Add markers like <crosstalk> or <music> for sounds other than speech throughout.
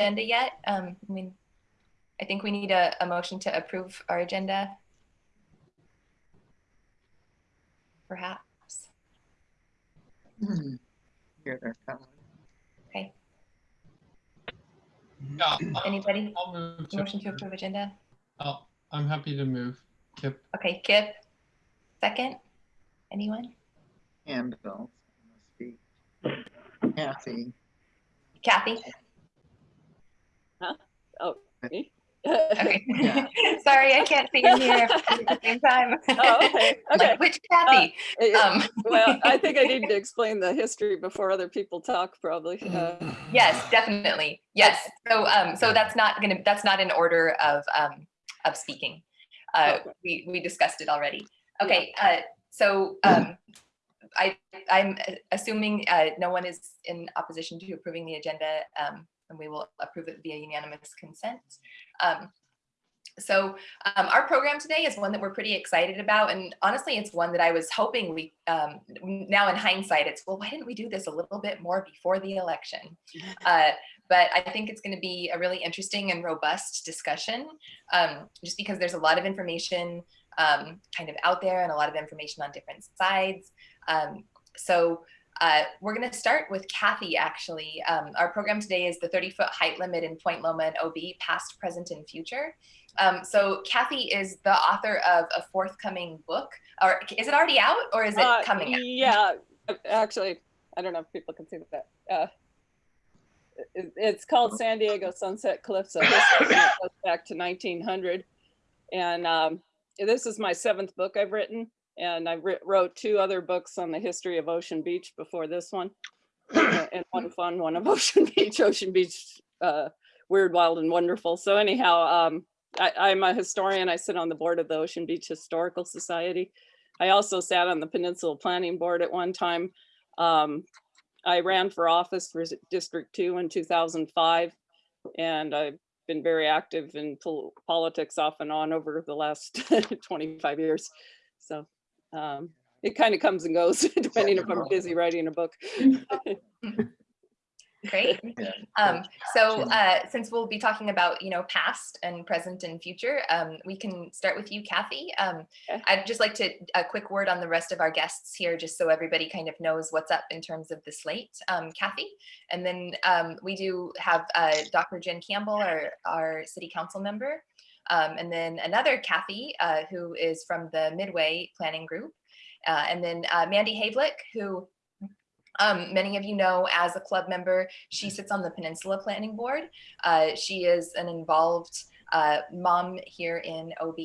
agenda yet. Um, I mean, I think we need a, a motion to approve our agenda. Perhaps. Hmm. Here they're coming. Okay. Yeah, Anybody? I'll move to, Motion to approve agenda? I'll- I'm happy to move. Kip, Okay, Kip. Second? Anyone? Handle. must be Kathy. Kathy? <laughs> Oh, me? Okay. <laughs> Yeah. <laughs> Sorry, I can't see you here at the same time. Oh, okay, Like, okay. Which Kathy? Eh, Um, Well, I think I need to explain the history before other people talk, probably. Uh, <sighs> Yes, definitely. Yes. So, um, so that's not gonna, that's not in order of, um, of speaking. Uh, Okay. we, we discussed it already. Okay, uh, so, um, I, I'm assuming, uh, no one is in opposition to approving the agenda, um, and we will approve it via unanimous consent. Um, so, um, our program today is one that we're pretty excited about, and honestly, it's one that I was hoping we, um, now in hindsight, it's, well, why didn't we do this a little bit more before the election? <laughs> Uh, but I think it's going to be a really interesting and robust discussion, um, just because there's a lot of information um, kind of out there and a lot of information on different sides. Um, so uh, we're going to start with Kathy, actually. Um, our program today is the 30-foot height limit in Point Loma and OB, past, present, and future. Um, so Kathy is the author of a forthcoming book, or is it already out or is it uh, coming out? Yeah, actually, I don't know if people can see that. Uh, it- It's called San Diego Sunset Cliffs. of History, and it goes back to 1900. And um, this is my seventh book I've written. And I wrote two other books on the history of Ocean Beach before this one. Uh, and one <coughs> fun one of Ocean <laughs> Beach, Ocean Beach, uh, Weird, Wild, and Wonderful. So anyhow, um, I, I'm a historian. I sit on the board of the Ocean Beach Historical Society. I also sat on the Peninsula Planning Board at one time. Um, I ran for office for District Two in two thousand five. And I've been very active in pol- politics off and on over the last <laughs> twenty-five years. So um, it kind of comes and goes <laughs> depending if I'm busy writing a book. <laughs> Great. <laughs> Um, so uh, since we'll be talking about, you know, past and present and future, um, we can start with you, Kathy. Um, I'd just like to, a quick word on the rest of our guests here, just so everybody kind of knows what's up in terms of the slate. Um, Kathy, and then um, we do have uh, Dr. Jen Campbell, our, our city council member, um, and then another Kathy, uh, who is from the Midway Planning Group, uh, and then uh, Mandy Havlick, who um, many of you know as a club member, she sits on the Peninsula Planning Board. Uh, she is an involved uh, mom here in OB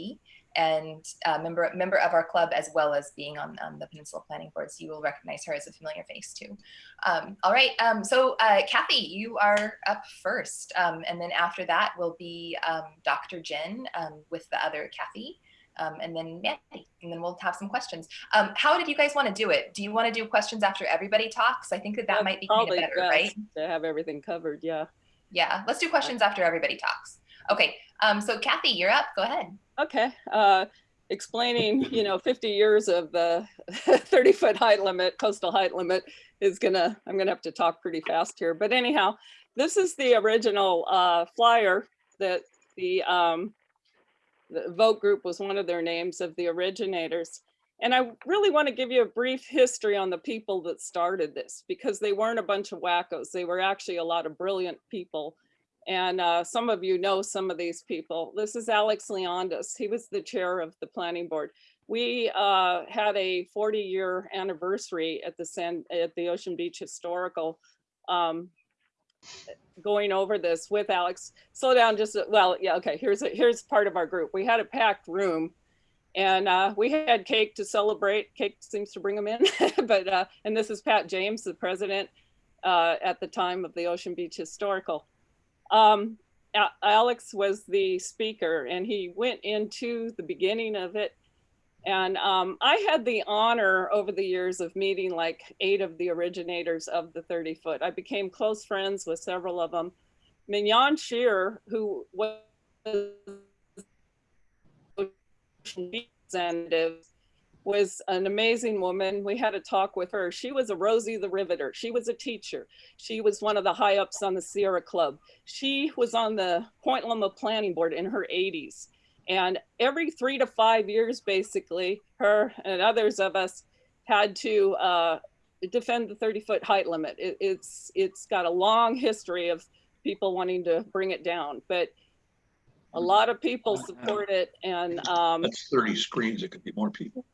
and a member, member of our club as well as being on, on the Peninsula Planning Board. So you will recognize her as a familiar face too. Um, all right, um, so uh, Kathy, you are up first. Um, and then after that will be um, Dr. Jen um, with the other Kathy. Um, and then Mandy, and then we'll have some questions. Um, how did you guys want to do it? Do you want to do questions after everybody talks? I think that that That's might be kind of probably better, right? To have everything covered, yeah. Yeah, let's do questions after everybody talks. Okay, um, so Kathy, you're up. Go ahead. Okay, uh, explaining, you know, 50 years of the <laughs> 30 foot height limit, coastal height limit is gonna, I'm gonna have to talk pretty fast here. But anyhow, this is the original uh, flyer that the, um, the vote group was one of their names of the originators. And I really want to give you a brief history on the people that started this because they weren't a bunch of wackos. They were actually a lot of brilliant people. And uh, some of you know some of these people. This is Alex Leondis. He was the chair of the planning board. We uh, had a 40 year anniversary at the San, at the Ocean Beach Historical um, going over this with Alex. Slow down just, well, yeah, okay, here's, a, here's part of our group. We had a packed room and uh, we had cake to celebrate. Cake seems to bring them in, <laughs> but, uh, and this is Pat James, the president uh, at the time of the Ocean Beach Historical. Um, Alex was the speaker and he went into the beginning of it. And um, I had the honor over the years of meeting like eight of the originators of the 30 foot. I became close friends with several of them. Mignon Shear, who was representative, was an amazing woman. We had a talk with her. She was a Rosie the Riveter. She was a teacher. She was one of the high ups on the Sierra Club. She was on the Point Loma Planning Board in her 80s. And every three to five years, basically, her and others of us had to uh, defend the 30 foot height limit. It, it's it's got a long history of people wanting to bring it down, but a lot of people support it. And um, That's thirty screens. It could be more people.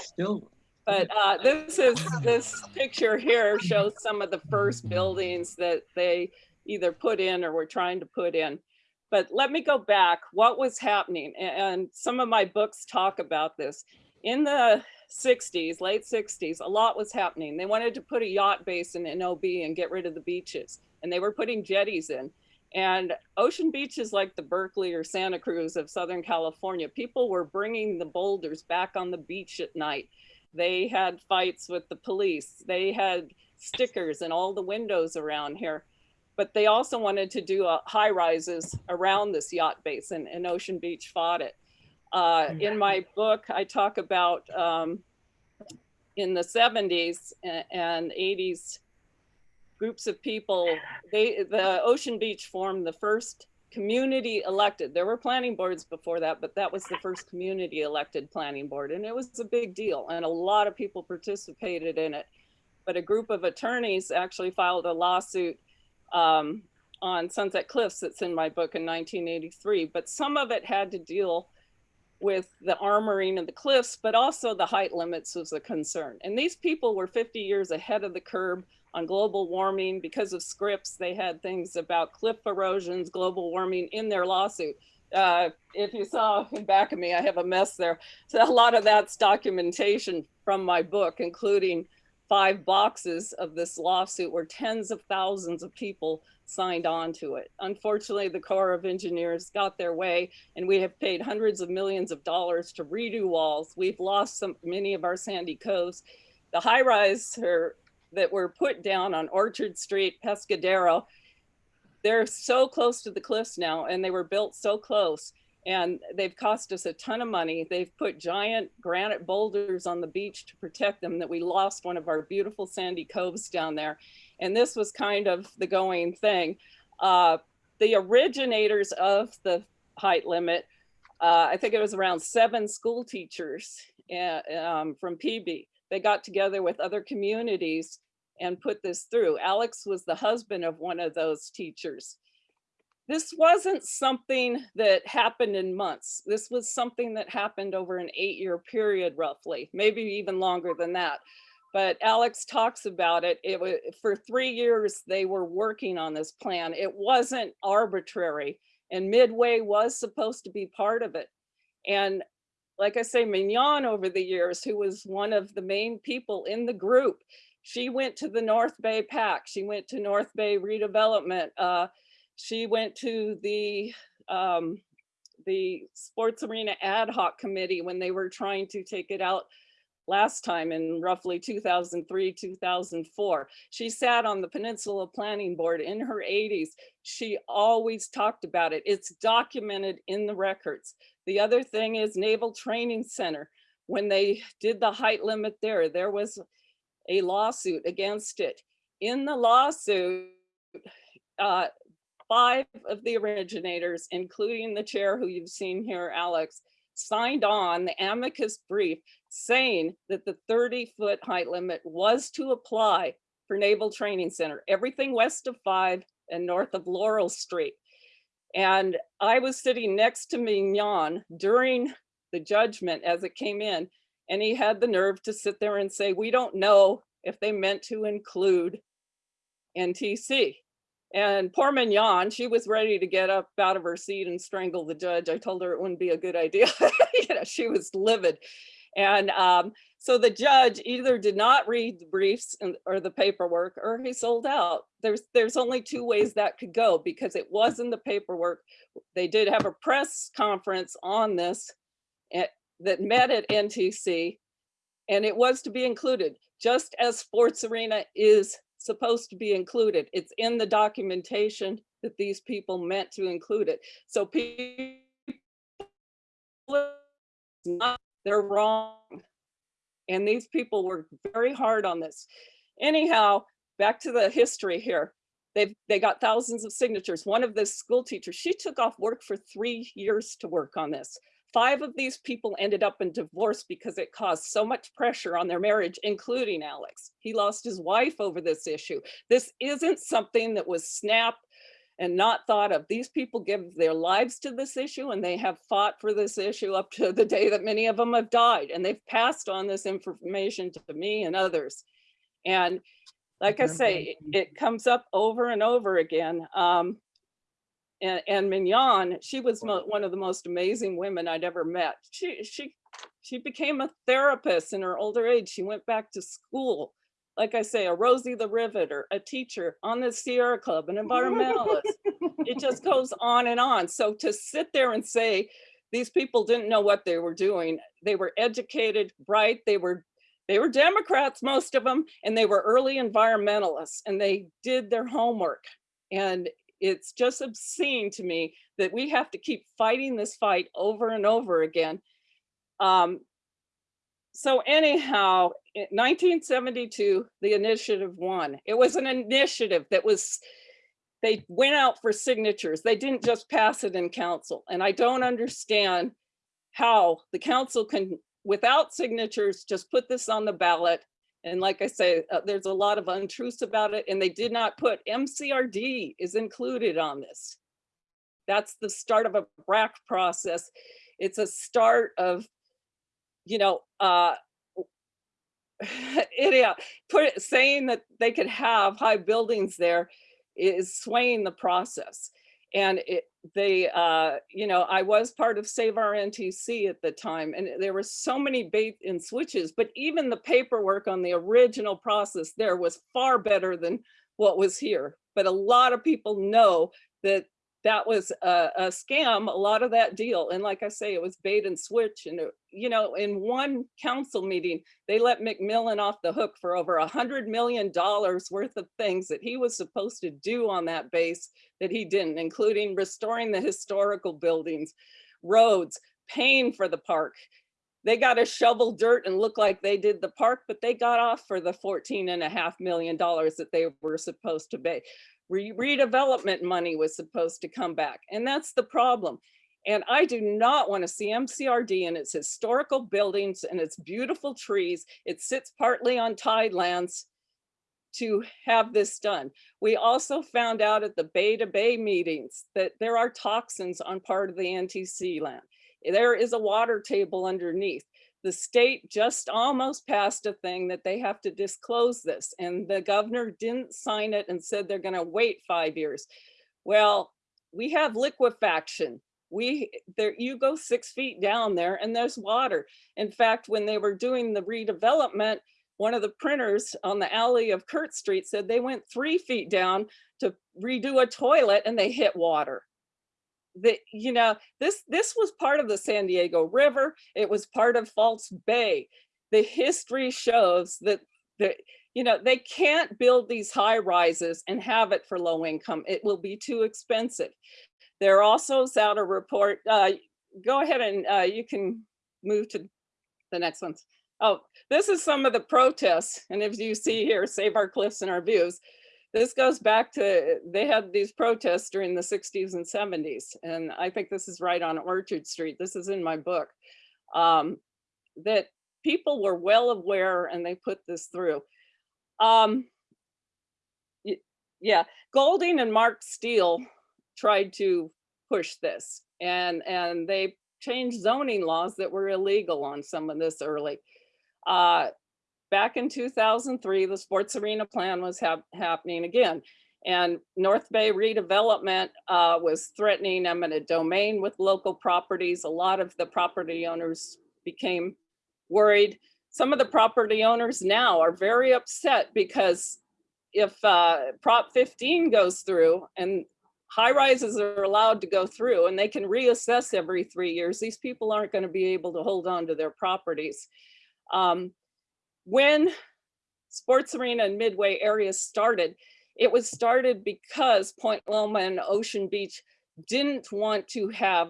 Still, <laughs> But uh, this is, this picture here shows some of the first buildings that they either put in or were trying to put in. But let me go back, what was happening? And some of my books talk about this. In the 60s, late 60s, a lot was happening. They wanted to put a yacht basin in OB and get rid of the beaches. And they were putting jetties in. And Ocean Beach is like the Berkeley or Santa Cruz of Southern California. People were bringing the boulders back on the beach at night. They had fights with the police. They had stickers in all the windows around here. But they also wanted to do uh, high rises around this yacht basin and Ocean Beach fought it. Uh, in my book, I talk about um, in the 70s and 80s, groups of people, they, the Ocean Beach formed the first community elected. There were planning boards before that, but that was the first community elected planning board. And it was a big deal. And a lot of people participated in it. But a group of attorneys actually filed a lawsuit um, on Sunset Cliffs that's in my book in 1983. But some of it had to deal with the armoring of the cliffs, but also the height limits was a concern. And these people were 50 years ahead of the curve on global warming because of Scripps. They had things about cliff erosions, global warming in their lawsuit. Uh, if you saw in back of me, I have a mess there. So a lot of that's documentation from my book, including five boxes of this lawsuit where tens of thousands of people signed on to it. Unfortunately, the Corps of Engineers got their way and we have paid hundreds of millions of dollars to redo walls. We've lost some, many of our sandy coves. The high rise are that were put down on Orchard Street, Pescadero. They're so close to the cliffs now and they were built so close and they've cost us a ton of money. They've put giant granite boulders on the beach to protect them that we lost one of our beautiful sandy coves down there. And this was kind of the going thing. Uh, the originators of the height limit, uh, I think it was around seven school teachers uh, um, from PB they got together with other communities and put this through. Alex was the husband of one of those teachers. This wasn't something that happened in months. This was something that happened over an eight year period roughly, maybe even longer than that. But Alex talks about it. It was for three years they were working on this plan. It wasn't arbitrary and Midway was supposed to be part of it. And like I say, Mignon over the years, who was one of the main people in the group, she went to the North Bay PAC. She went to North Bay redevelopment. Uh, she went to the um, the sports arena ad hoc committee when they were trying to take it out last time in roughly 2003, 2004. She sat on the Peninsula Planning Board in her 80s. She always talked about it. It's documented in the records. The other thing is Naval Training Center. When they did the height limit there, there was a lawsuit against it. In the lawsuit, uh, five of the originators, including the chair who you've seen here, Alex, signed on the amicus brief saying that the 30 foot height limit was to apply for Naval Training Center, everything west of five and north of Laurel Street. And I was sitting next to Mignon during the judgment as it came in, and he had the nerve to sit there and say, we don't know if they meant to include NTC. And poor Mignon, she was ready to get up out of her seat and strangle the judge. I told her it wouldn't be a good idea. <laughs> you know, she was livid. And um, so the judge either did not read the briefs and, or the paperwork or he sold out. There's, there's only two ways that could go because it was in the paperwork. They did have a press conference on this at, that met at NTC and it was to be included just as sports arena is supposed to be included. It's in the documentation that these people meant to include it. So people They're wrong. And these people worked very hard on this. Anyhow, back to the history here. They've, they got thousands of signatures. One of the school teachers, she took off work for three years to work on this. Five of these people ended up in divorce because it caused so much pressure on their marriage, including Alex. He lost his wife over this issue. This isn't something that was snapped and not thought of. These people give their lives to this issue and they have fought for this issue up to the day that many of them have died. And they've passed on this information to me and others. And like I say, it- comes up over and over again. Um, and, and Mignon, she was one of the most amazing women I'd ever met. She, she, she became a therapist in her older age. She went back to school. Like I say, a Rosie the Riveter, a teacher on the Sierra Club, an environmentalist. <laughs> it just goes on and on. So to sit there and say, these people didn't know what they were doing. They were educated, bright, they were they were Democrats, most of them, and they were early environmentalists and they did their homework. And it's just obscene to me that we have to keep fighting this fight over and over again. Um, so anyhow, in 1972, the initiative won. It was an initiative that was, they went out for signatures. They didn't just pass it in council. And I don't understand how the council can, without signatures, just put this on the ballot. And like I say, uh, there's a lot of untruths about it and they did not put MCRD is included on this. That's the start of a BRAC process. It's a start of, you know, uh, <laughs> idiot, put it, saying that they could have high buildings there is swaying the process. And it, they, uh, you know, I was part of Save Our NTC at the time, and there were so many bait and switches, but even the paperwork on the original process there was far better than what was here. But a lot of people know that that was a, a scam, a lot of that deal. And like I say, it was bait and switch. And, it- you know, in one council meeting, they let McMillin off the hook for over a hundred million dollars worth of things that he was supposed to do on that base that he didn't, including restoring the historical buildings, roads, paying for the park. They got to shovel dirt and look like they did the park, but they got off for the 14 and a half million dollars that they were supposed to pay. Re- redevelopment money was supposed to come back. And that's the problem. And I do not want to see MCRD and its historical buildings and its beautiful trees. It sits partly on tidelands to have this done. We also found out at the Bay to Bay meetings that there are toxins on part of the NTC land. There is a water table underneath. The state just almost passed a thing that they have to disclose this and the governor didn't sign it and said they're gonna wait five years. Well, we have liquefaction. We, there, you go six feet down there and there's water. In fact, when they were doing the redevelopment, one of the printers on the alley of Kurtz Street said they went three feet down to redo a toilet and they hit water. The, you know, this, this was part of the San Diego River. It was part of False Bay. The history shows that, the, you know, they can't build these high rises and have it for low income. It will be too expensive. There also is out a report, uh, go ahead and uh, you can move to the next ones. Oh, this is some of the protests. And if you see here, save our cliffs and our views. This goes back to, they had these protests during the 60s and 70s. And I think this is right on Orchard Street. This is in my book. Um, that people were well aware and they put this through. Um, yeah, Golding and Mark Steele tried to push this and, and they changed zoning laws that were illegal on some of this early. Uh, back in 2003, the sports arena plan was hap- happening again. And North Bay redevelopment uh, was threatening eminent domain with local properties. A lot of the property owners became worried. Some of the property owners now are very upset because if uh, Prop 15 goes through and high rises are allowed to go through and they can reassess every three years, these people aren't going to be able to hold on to their properties. Um, when Sports Arena and Midway areas started, it was started because Point Loma and Ocean Beach didn't want to have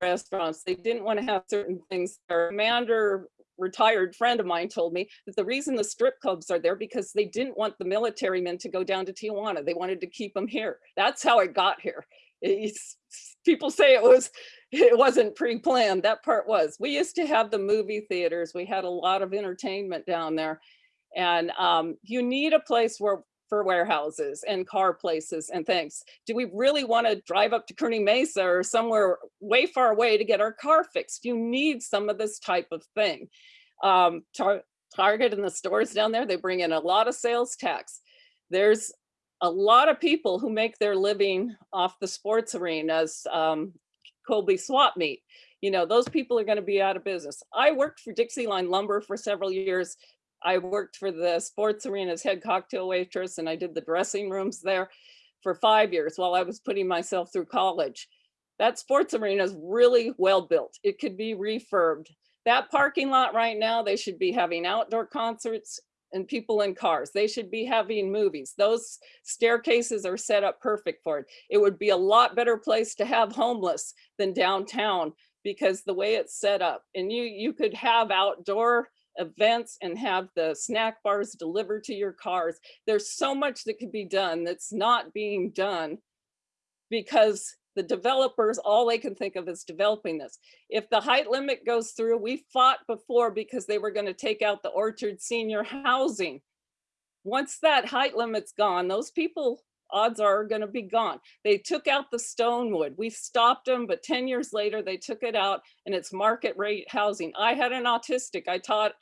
restaurants. They didn't want to have certain things. Their commander, retired friend of mine told me that the reason the strip clubs are there because they didn't want the military men to go down to Tijuana. They wanted to keep them here. That's how it got here. It's, people say it was, <laughs> it wasn't pre-planned. That part was. We used to have the movie theaters. We had a lot of entertainment down there. And um, you need a place where for warehouses and car places and things. Do we really want to drive up to Kearny Mesa or somewhere way far away to get our car fixed? You need some of this type of thing. Um, Tar Target and the stores down there, they bring in a lot of sales tax. There's a lot of people who make their living off the sports arenas, um, Kobey swap meet. You know, those people are going to be out of business. I worked for Dixie Line Lumber for several years. I worked for the sports arena's head cocktail waitress and I did the dressing rooms there for five years while I was putting myself through college. That sports arena is really well built. It could be refurbed. That parking lot right now, they should be having outdoor concerts and people in cars. They should be having movies. Those staircases are set up perfect for it. It would be a lot better place to have homeless than downtown because the way it's set up and you you could have outdoor events and have the snack bars delivered to your cars. There's so much that could be done that's not being done because the developers, all they can think of is developing this. If the height limit goes through, we fought before because they were going to take out the Orchard senior housing. Once that height limit's gone, those people odds are going to be gone. They took out the Stonewood. We stopped them, but 10 years later, they took it out and it's market rate housing. I had an autistic. I taught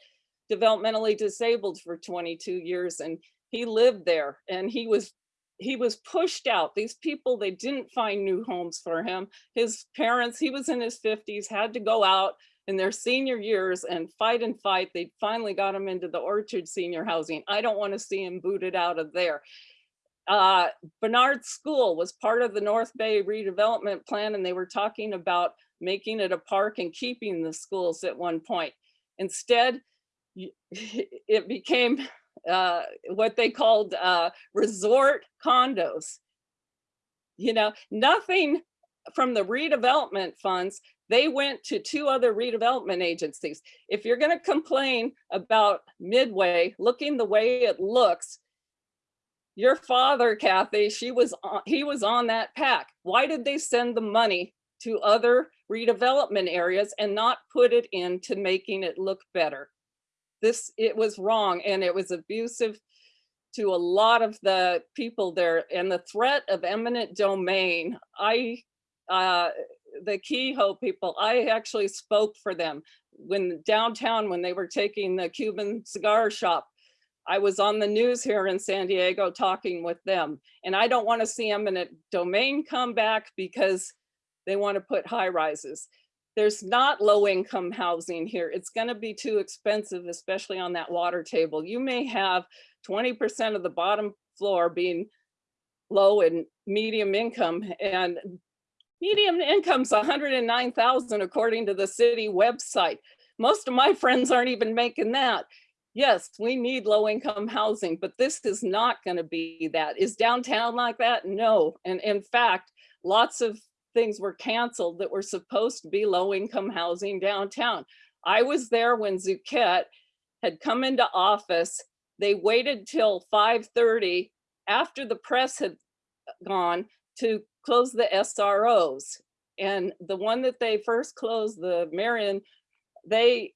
developmentally disabled for 22 years and he lived there and he was he was pushed out. These people, they didn't find new homes for him. His parents, he was in his 50s, had to go out in their senior years and fight and fight. They finally got him into the Orchard senior housing. I don't want to see him booted out of there uh, Barnard School was part of the North Bay redevelopment plan and they were talking about making it a park and keeping the schools at one point. Instead, <laughs> it became uh, what they called uh, resort condos. You know, nothing from the redevelopment funds, they went to two other redevelopment agencies. If you're gonna complain about Midway looking the way it looks, your father, Kathy, she was on, he was on that pack. Why did they send the money to other redevelopment areas and not put it into making it look better? This, it was wrong and it was abusive to a lot of the people there and the threat of eminent domain. I, uh, the Kehoe people, I actually spoke for them when downtown, when they were taking the Cuban cigar shop I was on the news here in San Diego talking with them. And I don't want to see eminent domain come back because they want to put high rises. There's not low income housing here. It's going to be too expensive, especially on that water table. You may have 20% of the bottom floor being low and medium income and medium income's 109,000 according to the city website. Most of my friends aren't even making that yes, we need low income housing, but this is not going to be that. Is downtown like that? No. And in fact, lots of things were canceled that were supposed to be low income housing downtown. I was there when Zucchet had come into office. They waited till 5.30 after the press had gone to close the SROs. And the one that they first closed, the Marion, they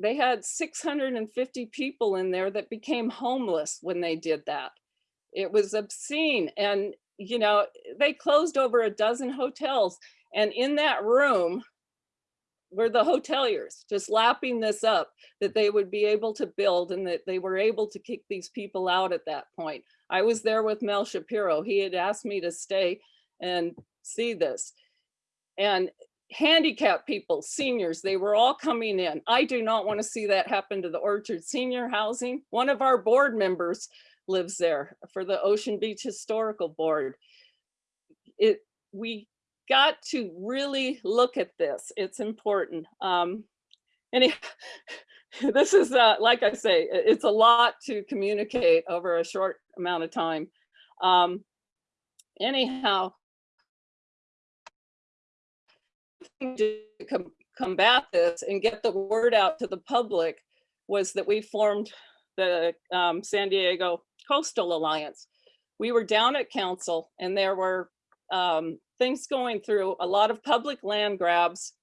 they had 650 people in there that became homeless when they did that. It was obscene. And, you know, they closed over a dozen hotels. And in that room were the hoteliers just lapping this up that they would be able to build and that they were able to kick these people out at that point. I was there with Mel Shapiro. He had asked me to stay and see this. And handicapped people, seniors, they were all coming in. I do not want to see that happen to the Orchard Senior Housing. One of our board members lives there for the Ocean Beach Historical Board. It, we got to really look at this. It's important. Um, and <laughs> this is, uh, like I say, it's a lot to communicate over a short amount of time. Um, anyhow, to com- combat this and get the word out to the public was that we formed the um, San Diego Coastal Alliance. We were down at council and there were um, things going through, a lot of public land grabs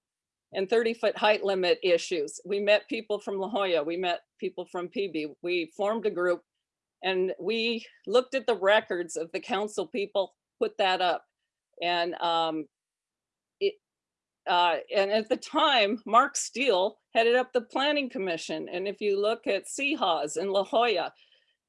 and 30 foot height limit issues. We met people from La Jolla, we met people from PB, we formed a group and we looked at the records of the council people, put that up. And um, it, uh, and at the time, Mark Steele headed up the planning commission. And if you look at Seahaus in La Jolla,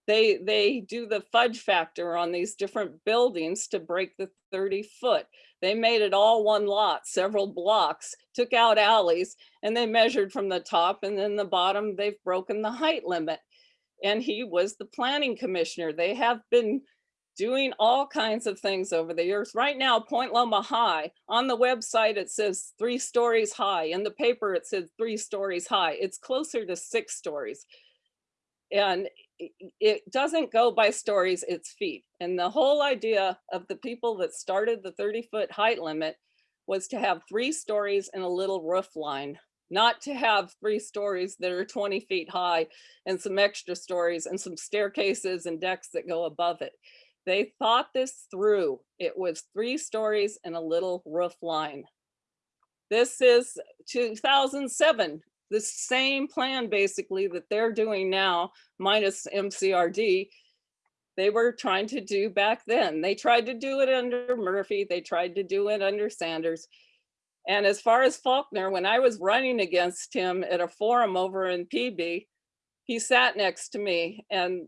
they, they do the fudge factor on these different buildings to break the 30 foot. They made it all one lot, several blocks, took out alleys, and they measured from the top and then the bottom, they've broken the height limit. And he was the planning commissioner. They have been doing all kinds of things over the years. Right now, Point Loma High, on the website, it says three stories high. In the paper, it says three stories high. It's closer to six stories. And it doesn't go by stories, it's feet. And the whole idea of the people that started the 30 foot height limit was to have three stories and a little roof line, not to have three stories that are 20 feet high and some extra stories and some staircases and decks that go above it. They thought this through. It was three stories and a little roof line. This is 2007, the same plan basically that they're doing now minus MCRD. They were trying to do back then. They tried to do it under Murphy. They tried to do it under Sanders. And as far as Faulconer, when I was running against him at a forum over in PB, he sat next to me and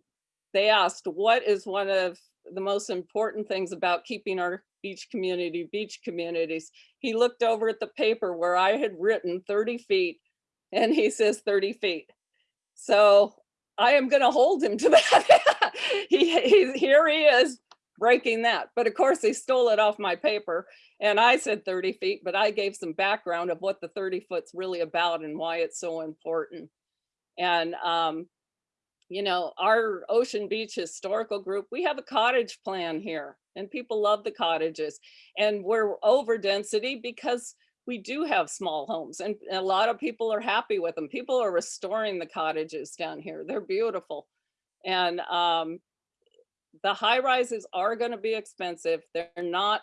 they asked, what is one of the most important things about keeping our beach community, beach communities? He looked over at the paper where I had written 30 feet and he says 30 feet. So I am going to hold him to <laughs> that. he, he, here he is breaking that. But of course, he stole it off my paper and I said 30 feet, but I gave some background of what the 30 foot's really about and why it's so important. And, um, you know, our Ocean Beach Historical Group, we have a cottage plan here and people love the cottages. And we're over density because we do have small homes and a lot of people are happy with them. People are restoring the cottages down here. They're beautiful. And um, the high rises are going to be expensive. They're not,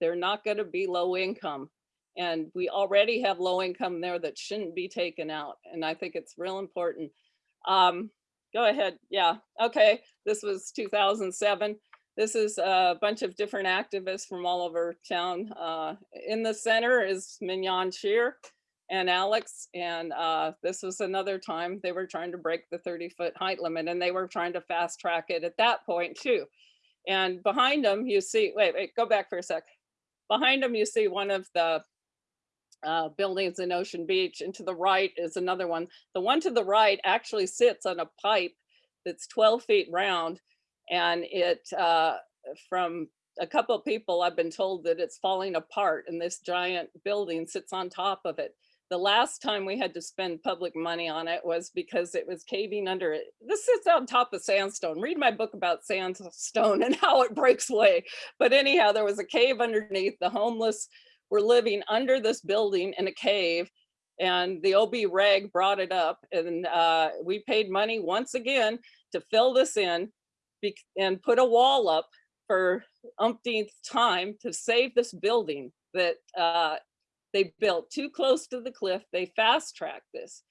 they're not going to be low income. And we already have low income there that shouldn't be taken out. And I think it's real important. Um, go ahead. Yeah. Okay. This was 2007. This is a bunch of different activists from all over town. Uh, in the center is Mignon Shear and Alex. And uh, this was another time they were trying to break the 30 foot height limit and they were trying to fast track it at that point too. And behind them you see, wait, wait, go back for a sec. Behind them you see one of the uh, buildings in Ocean Beach and to the right is another one. The one to the right actually sits on a pipe that's 12 feet round and it uh, from a couple people I've been told that it's falling apart and this giant building sits on top of it. The last time we had to spend public money on it was because it was caving under it. This sits on top of sandstone. Read my book about sandstone <laughs> and how it breaks away. But anyhow, there was a cave underneath. The homeless were living under this building in a cave and the OB reg brought it up and uh, we paid money once again to fill this in and put a wall up for umpteenth time to save this building that uh, they built too close to the cliff. They fast tracked this.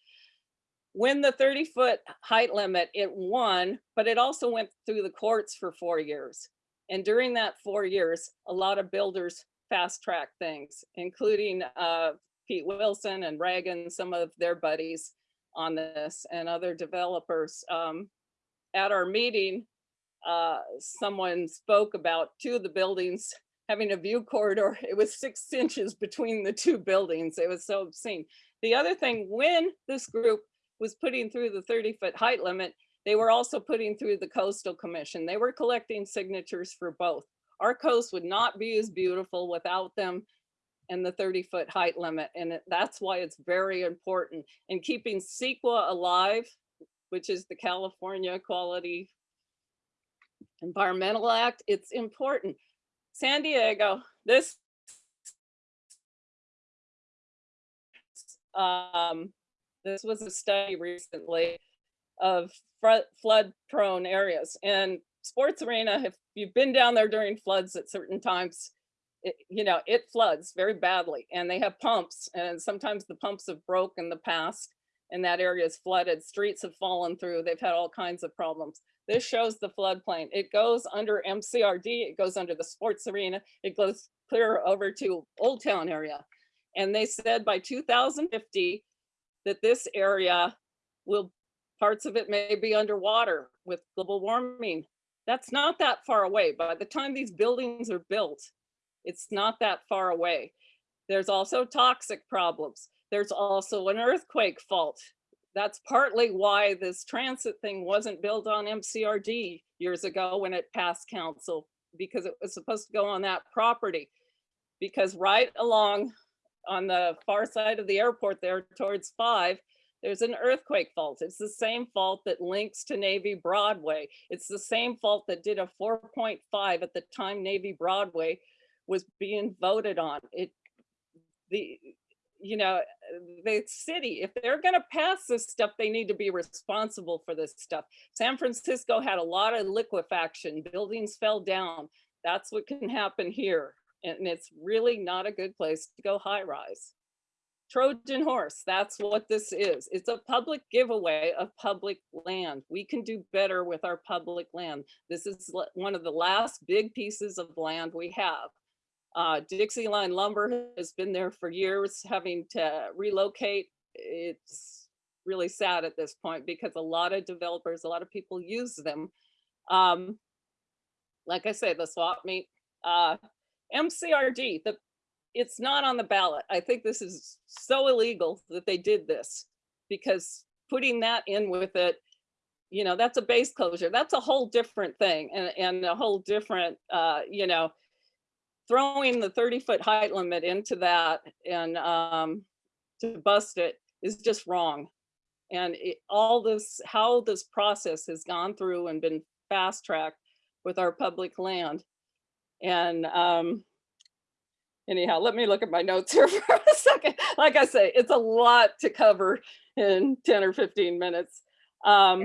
When the 30 foot height limit, it won, but it also went through the courts for four years. And during that four years, a lot of builders fast track things, including uh, Pete Wilson and Reagan, some of their buddies on this and other developers. Um, at our meeting, uh, someone spoke about two of the buildings having a view corridor. <laughs> It was six inches between the two buildings. It was so obscene. The other thing, when this group was putting through the 30 foot height limit, they were also putting through the coastal commission. They were collecting signatures for both. Our coast would not be as beautiful without them and the 30 foot height limit. And that's why it's very important in keeping CEQA alive, which is the California Quality Environmental Act. It's important. San Diego, this um, this was a study recently of flood prone areas and sports arena, if you've been down there during floods at certain times, it, you know, it floods very badly and they have pumps and sometimes the pumps have broke in the past and that area is flooded. Streets have fallen through. They've had all kinds of problems. This shows the floodplain. It goes under MCRD. It goes under the sports arena. It goes clear over to Old Town area. And they said by 2050 that this area will, parts of it may be underwater with global warming. That's not that far away. By the time these buildings are built, it's not that far away. There's also toxic problems. There's also an earthquake fault. That's partly why this transit thing wasn't built on MCRD years ago when it passed council, because it was supposed to go on that property. Because right along on the far side of the airport there towards five, there's an earthquake fault. It's the same fault that links to Navy Broadway. It's the same fault that did a 4.5 at the time Navy Broadway was being voted on. It, the, you know, eh, the city, if they're gonna pass this stuff, they need to be responsible for this stuff. San Francisco had a lot of liquefaction, buildings fell down. That's what can happen here. And it's really not a good place to go high rise. Trojan horse, that's what this is. It's a public giveaway of public land. We can do better with our public land. This is one of the last big pieces of land we have. Uh, Dixie Line Lumber has been there for years, having to relocate. It's really sad at this point because a lot of developers, a lot of people use them. Um, like I say, the swap meet, uh, MCRD, the it's not on the ballot. I think this is so illegal that they did this because putting that in with it, you know, that's a base closure. That's a whole different thing and, and a whole different, uh, you know, throwing the 30 foot height limit into that and um, to bust it is just wrong. And it, all this, how this process has gone through and been fast tracked with our public land. And um, anyhow, let me look at my notes here <laughs> for a second. Like I say, it's a lot to cover in 10 or 15 minutes. Um,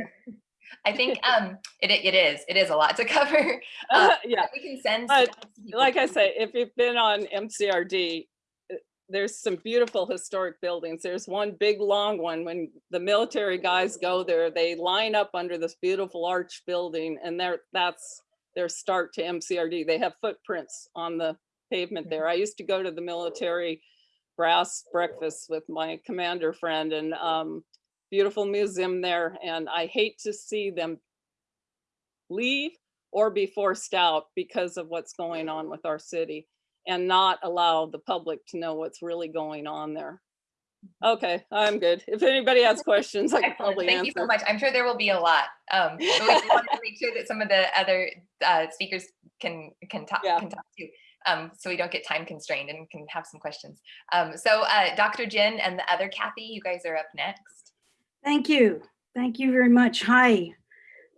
I think <laughs> um, it, it is. It is a lot to <laughs> cover. Uh, uh, yeah, we can send. but like I say, if you've been on MCRD, uh, there's some beautiful historic buildings. There's one big long one. When the military guys go there, they line up under this beautiful arch building and there that's their start to MCRD. They have footprints on the pavement there. I used to go to the military brass breakfast with my commander friend and um, beautiful museum there. And I hate to see them leave or be forced out because of what's going on with our city and not allow the public to know what's really going on there. Okay, I'm good. If anybody has questions, I can Excellent. probably Thank you so much. I'm sure there will be a lot. Um, but we want to make sure that some of the other uh, speakers can can talk Yeah. can talk too. Um, so we don't get time constrained and can have some questions. Um, so uh, Dr. Jen and the other Kathy, you guys are up next. Thank you. Thank you very much. Hi,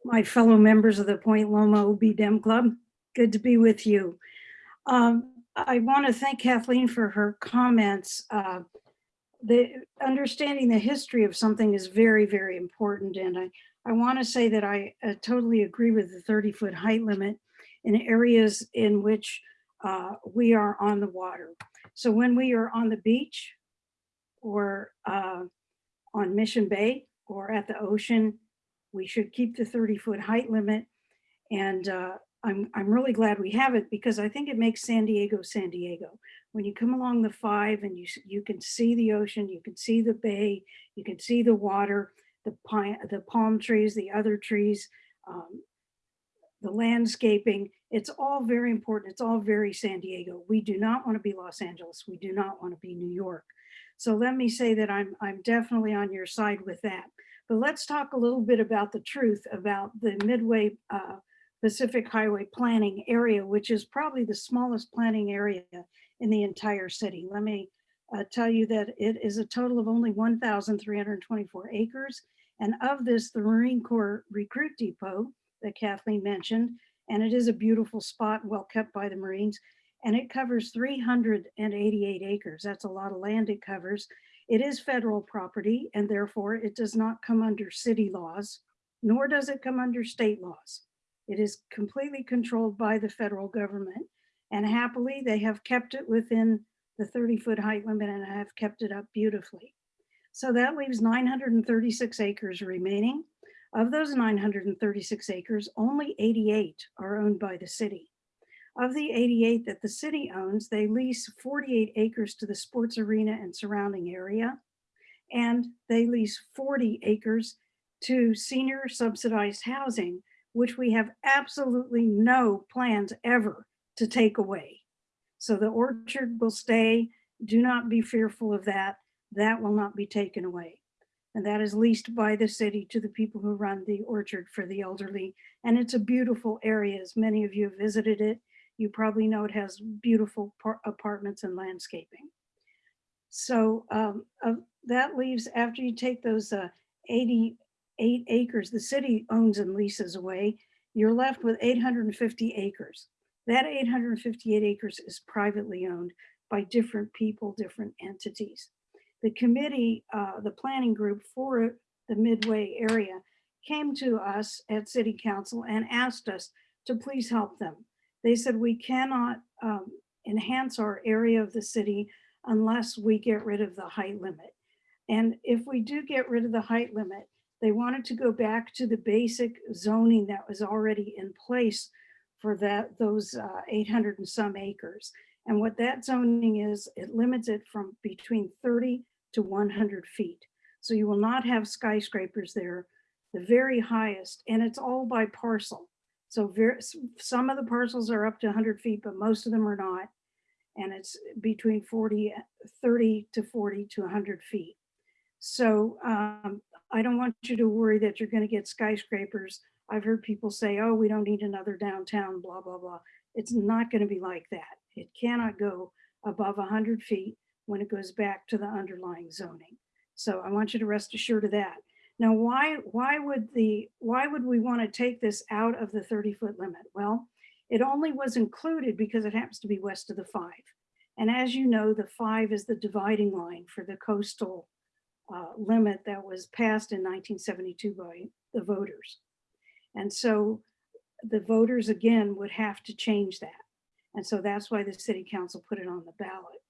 my fellow members of the Point Loma OB Dem Club. Good to be with you. Um, I want to thank Kathleen for her comments. Uh, the understanding the history of something is very, very important. And I, I want to say that I uh, totally agree with the 30 foot height limit in areas in which uh, we are on the water. So when we are on the beach or uh, on Mission Bay or at the ocean, we should keep the 30 foot height limit. And uh, I'm, I'm really glad we have it because I think it makes San Diego, San Diego. When you come along the five and you, you can see the ocean, you can see the bay, you can see the water, the pine, the palm trees, the other trees, um, the landscaping, it's all very important. It's all very San Diego. We do not want to be Los Angeles. We do not want to be New York. So let me say that I'm, I'm definitely on your side with that. But let's talk a little bit about the truth about the Midway uh, Pacific Highway planning area, which is probably the smallest planning area in the entire city. Let me uh, tell you that it is a total of only 1,324 acres. And of this, the Marine Corps Recruit Depot that Kathleen mentioned, and it is a beautiful spot, well kept by the Marines, and it covers 388 acres. That's a lot of land it covers. It is federal property and therefore it does not come under city laws, nor does it come under state laws. It is completely controlled by the federal government and happily they have kept it within the 30 foot height limit and have kept it up beautifully. So that leaves 936 acres remaining. Of those 936 acres, only 88 are owned by the city. Of the 88 that the city owns, they lease 48 acres to the sports arena and surrounding area. And they lease 40 acres to senior subsidized housing, which we have absolutely no plans ever to take away. So the orchard will stay. Do not be fearful of that. That will not be taken away. And that is leased by the city to the people who run the orchard for the elderly. And it's a beautiful area, as many of you have visited it. You probably know it has beautiful apartments and landscaping. So um, uh, that leaves, after you take those uh, 88 acres the city owns and leases away, you're left with 850 acres. That 858 acres is privately owned by different people, different entities. The committee, uh, the planning group for the Midway area came to us at city council and asked us to please help them. They said we cannot um, enhance our area of the city unless we get rid of the height limit. And if we do get rid of the height limit, they wanted to go back to the basic zoning that was already in place for that, those uh, 800 and some acres. And what that zoning is, it limits it from between 30 to 100 feet. So you will not have skyscrapers there, the very highest, and it's all by parcel. So ver- s- some of the parcels are up to 100 feet, but most of them are not. And it's between 40, 30 to 40 to 100 feet. So um, I don't want you to worry that you're going to get skyscrapers. I've heard people say, oh, we don't need another downtown, blah, blah, blah. It's not going to be like that. It cannot go above 100 feet when it goes back to the underlying zoning. So I want you to rest assured of that. Now, why, why would the, why would we want to take this out of the 30 foot limit? Well, it only was included because it happens to be west of the five. And as you know, the five is the dividing line for the coastal uh, limit that was passed in 1972 by the voters. And so the voters again would have to change that. And so that's why the city council put it on the ballot.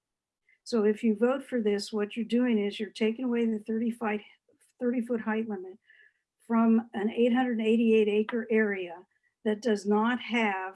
So if you vote for this, what you're doing is you're taking away the 35, 30 foot height limit from an 888 acre area that does not have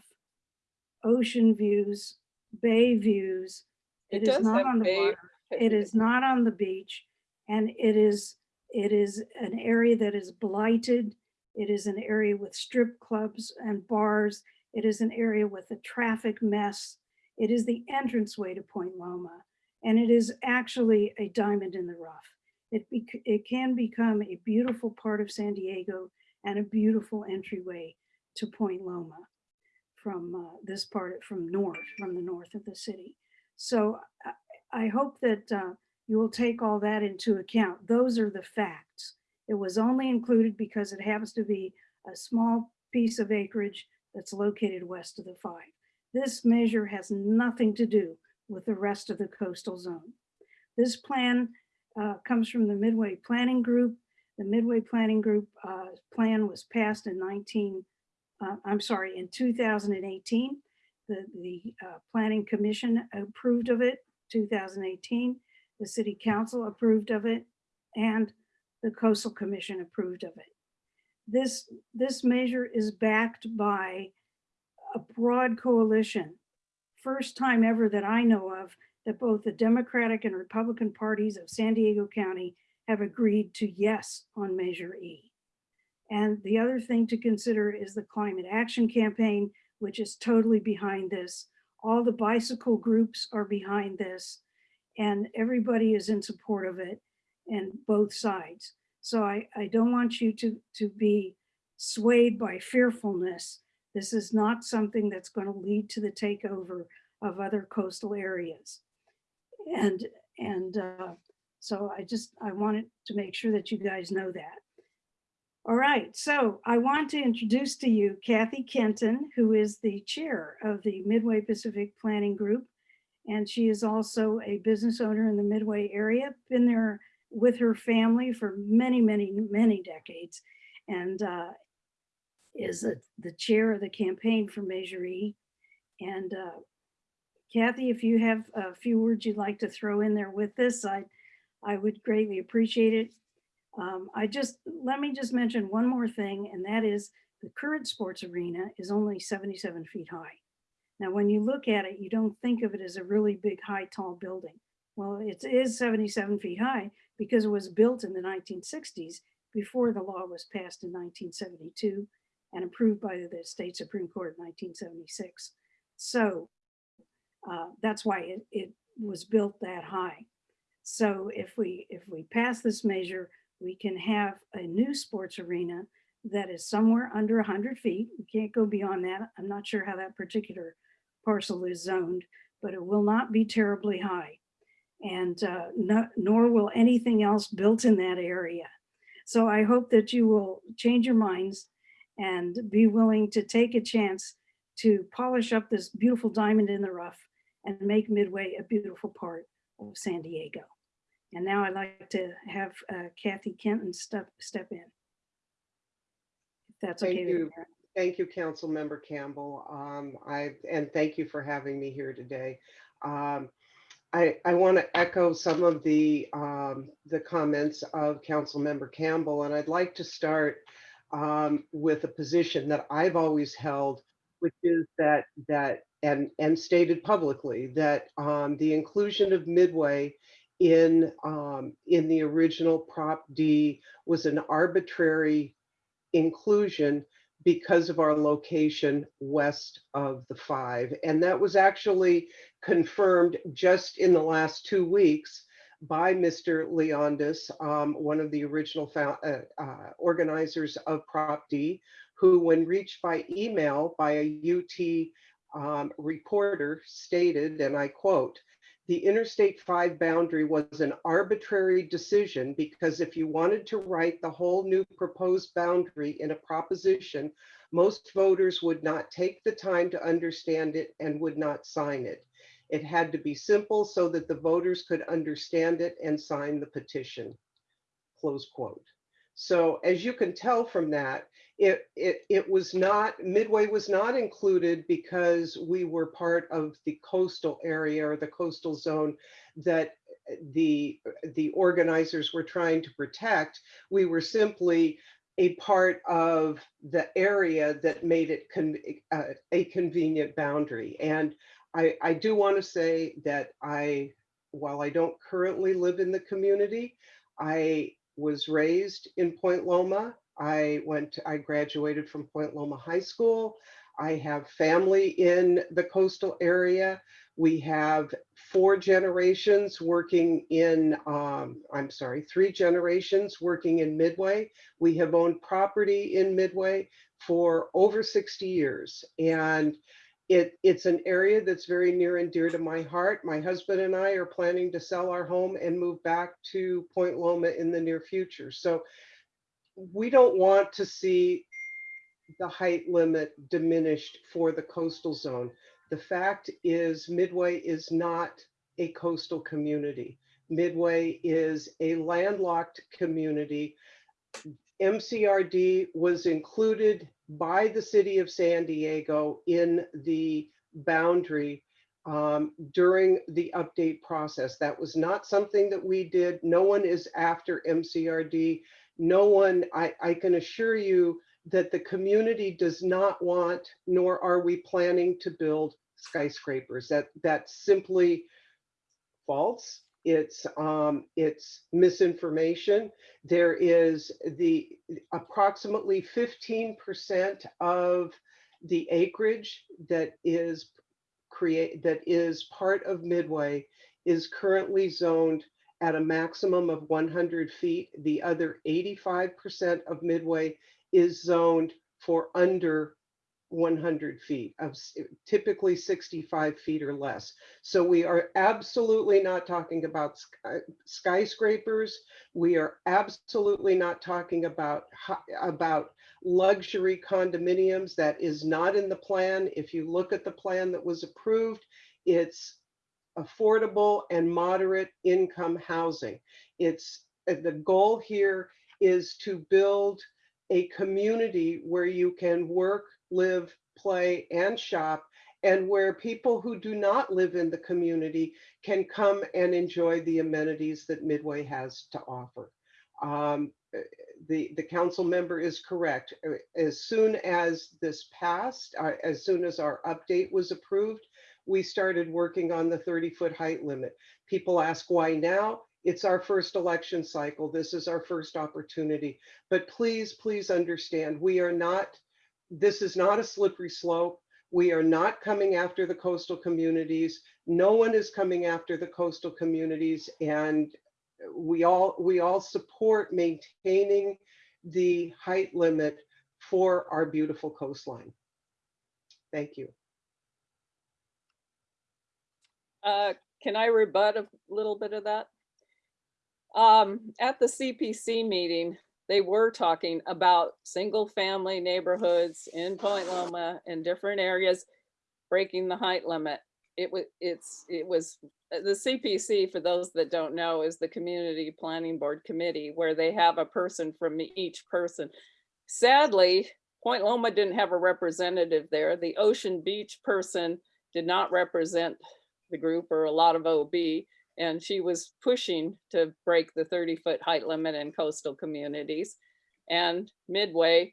ocean views, bay views. It It is not on the bay- water. It is not on the beach and it is, it is an area that is blighted. It is an area with strip clubs and bars. It is an area with a traffic mess. It is the entranceway to Point Loma. And it is actually a diamond in the rough. It, it can become a beautiful part of San Diego and a beautiful entryway to Point Loma from uh, this part, from north, from the north of the city. So I- I hope that uh, you will take all that into account. Those are the facts. It was only included because it happens to be a small piece of acreage that's located west of the five. This measure has nothing to do with the rest of the coastal zone. This plan uh, comes from the Midway Planning Group. The Midway Planning Group uh, plan was passed in 19, uh, I'm sorry, in 2018. The, the uh, Planning Commission approved of it 2018. The City Council approved of it and the Coastal Commission approved of it. This, this measure is backed by a broad coalition. First time ever that I know of that both the Democratic and Republican parties of San Diego County have agreed to yes on Measure E. And the other thing to consider is the Climate Action Campaign, which is totally behind this. All the bicycle groups are behind this and everybody is in support of it and both sides. So I, I don't want you to, to be swayed by fearfulness. This is not something that's going to lead to the takeover of other coastal areas. And, and uh, so I just, I wanted to make sure that you guys know that. All right, so I want to introduce to you Kathy Kenton, who is the chair of the Midway Pacific Planning Group. And she is also a business owner in the Midway area, been there with her family for many, many, many decades. And uh, is a- the chair of the campaign for Measure E. And uh, Kathy, if you have a few words you'd like to throw in there with this, I, I would greatly appreciate it. Um, I just, let me just mention one more thing, and that is the current sports arena is only 77 feet high. Now, when you look at it, you don't think of it as a really big, high, tall building. Well, it is 77 feet high because it was built in the 1960s before the law was passed in 1972 and approved by the state Supreme Court in 1976. So uh, that's why it, it was built that high. So if we if we pass this measure, we can have a new sports arena that is somewhere under 100 feet. We can't go beyond that. I'm not sure how that particular parcel is zoned, but it will not be terribly high. And uh, no, nor will anything else built in that area. So I hope that you will change your minds and be willing to take a chance to polish up this beautiful diamond in the rough and make Midway a beautiful part of San Diego. And now I'd like to have uh, Kathy Kenton step, step in. If that's Thank okay you. Thank you, Councilmember Campbell. Um, I, and thank you for having me here today. Um, I, I want to echo some of the, um, the comments of Councilmember Campbell, and I'd like to start um, with a position that I've always held, which is that, that, and, and stated publicly, that um, the inclusion of Midway in, um, in the original Prop D was an arbitrary inclusion because of our location west of the five. And that was actually confirmed just in the last two weeks by Mr. Leondis, um, one of the original uh, uh, organizers of Prop D, who when reached by email by a UT um, reporter stated, and I quote, the Interstate 5 boundary was an arbitrary decision because if you wanted to write the whole new proposed boundary in a proposition, most voters would not take the time to understand it and would not sign it. It had to be simple so that the voters could understand it and sign the petition. Close quote. So as you can tell from that, it, it, it was not, Midway was not included because we were part of the coastal area or the coastal zone that the, the organizers were trying to protect. We were simply a part of the area that made it con- uh, a convenient boundary. And I, I do want to say that I, while I don't currently live in the community, I was raised in Point Loma. I went, I graduated from Point Loma High School. I have family in the coastal area. We have four generations working in, um, I'm sorry, three generations working in Midway. We have owned property in Midway for over 60 years. And it, it's an area that's very near and dear to my heart. My husband and I are planning to sell our home and move back to Point Loma in the near future. So we don't want to see the height limit diminished for the coastal zone. The fact is Midway is not a coastal community. Midway is a landlocked community. MCRD was included by the city of San Diego in the boundary um, during the update process. That was not something that we did. No one is after MCRD. No one, I, I can assure you that the community does not want, nor are we planning to build skyscrapers. That that's simply false. It's um, it's misinformation. There is the approximately 15% of the acreage that is create that is part of Midway is currently zoned at a maximum of 100 feet. The other 85% of Midway is zoned for under 100 feet of typically 65 feet or less. So we are absolutely not talking about sky- skyscrapers. We are absolutely not talking about about luxury condominiums. That is not in the plan. If you look at the plan that was approved, it's affordable and moderate income housing. It's, uh, the goal here is to build a community where you can work, live, play, and shop, and where people who do not live in the community can come and enjoy the amenities that Midway has to offer. Um, The, the council member is correct. Uh, As soon as this passed, uh, as soon as our update was approved, we started working on the 30-foot height limit. People ask why now? It's our first election cycle. This is our first opportunity. But please, please understand, we are not, this is not a slippery slope. We are not coming after the coastal communities. No one is coming after the coastal communities. And we all, we all support maintaining the height limit for our beautiful coastline. Thank you. Uh, Can I rebut a little bit of that? Um, At the CPC meeting, they were talking about single-family neighborhoods in Point Loma and different areas breaking the height limit. It was, it's, it was, uh, the CPC, for those that don't know, is the Community Planning Board Committee, where they have a person from each person. Sadly, Point Loma didn't have a representative there. The Ocean Beach person did not represent the group or a lot of OB. And she was pushing to break the 30 foot height limit in coastal communities. And Midway,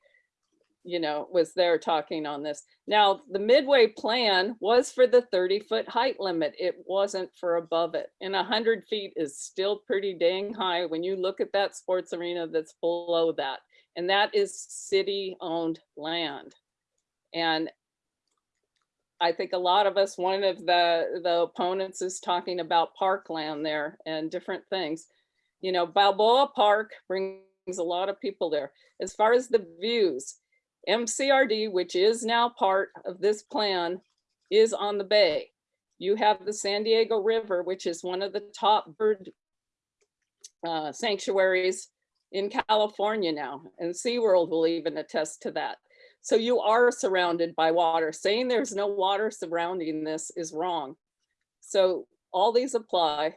you know, was there talking on this. Now, the Midway plan was for the 30 foot height limit. It wasn't for above it. And 100 feet is still pretty dang high when you look at that sports arena that's below that. And that is city owned land. And I think a lot of us, one of the, the opponents is talking about parkland there and different things. You know, Balboa Park brings a lot of people there. As far as the views, MCRD, which is now part of this plan, is on the bay. You have the San Diego River, which is one of the top bird uh, sanctuaries in California now, and SeaWorld will even attest to that. So you are surrounded by water. Saying there's no water surrounding this is wrong. So all these apply.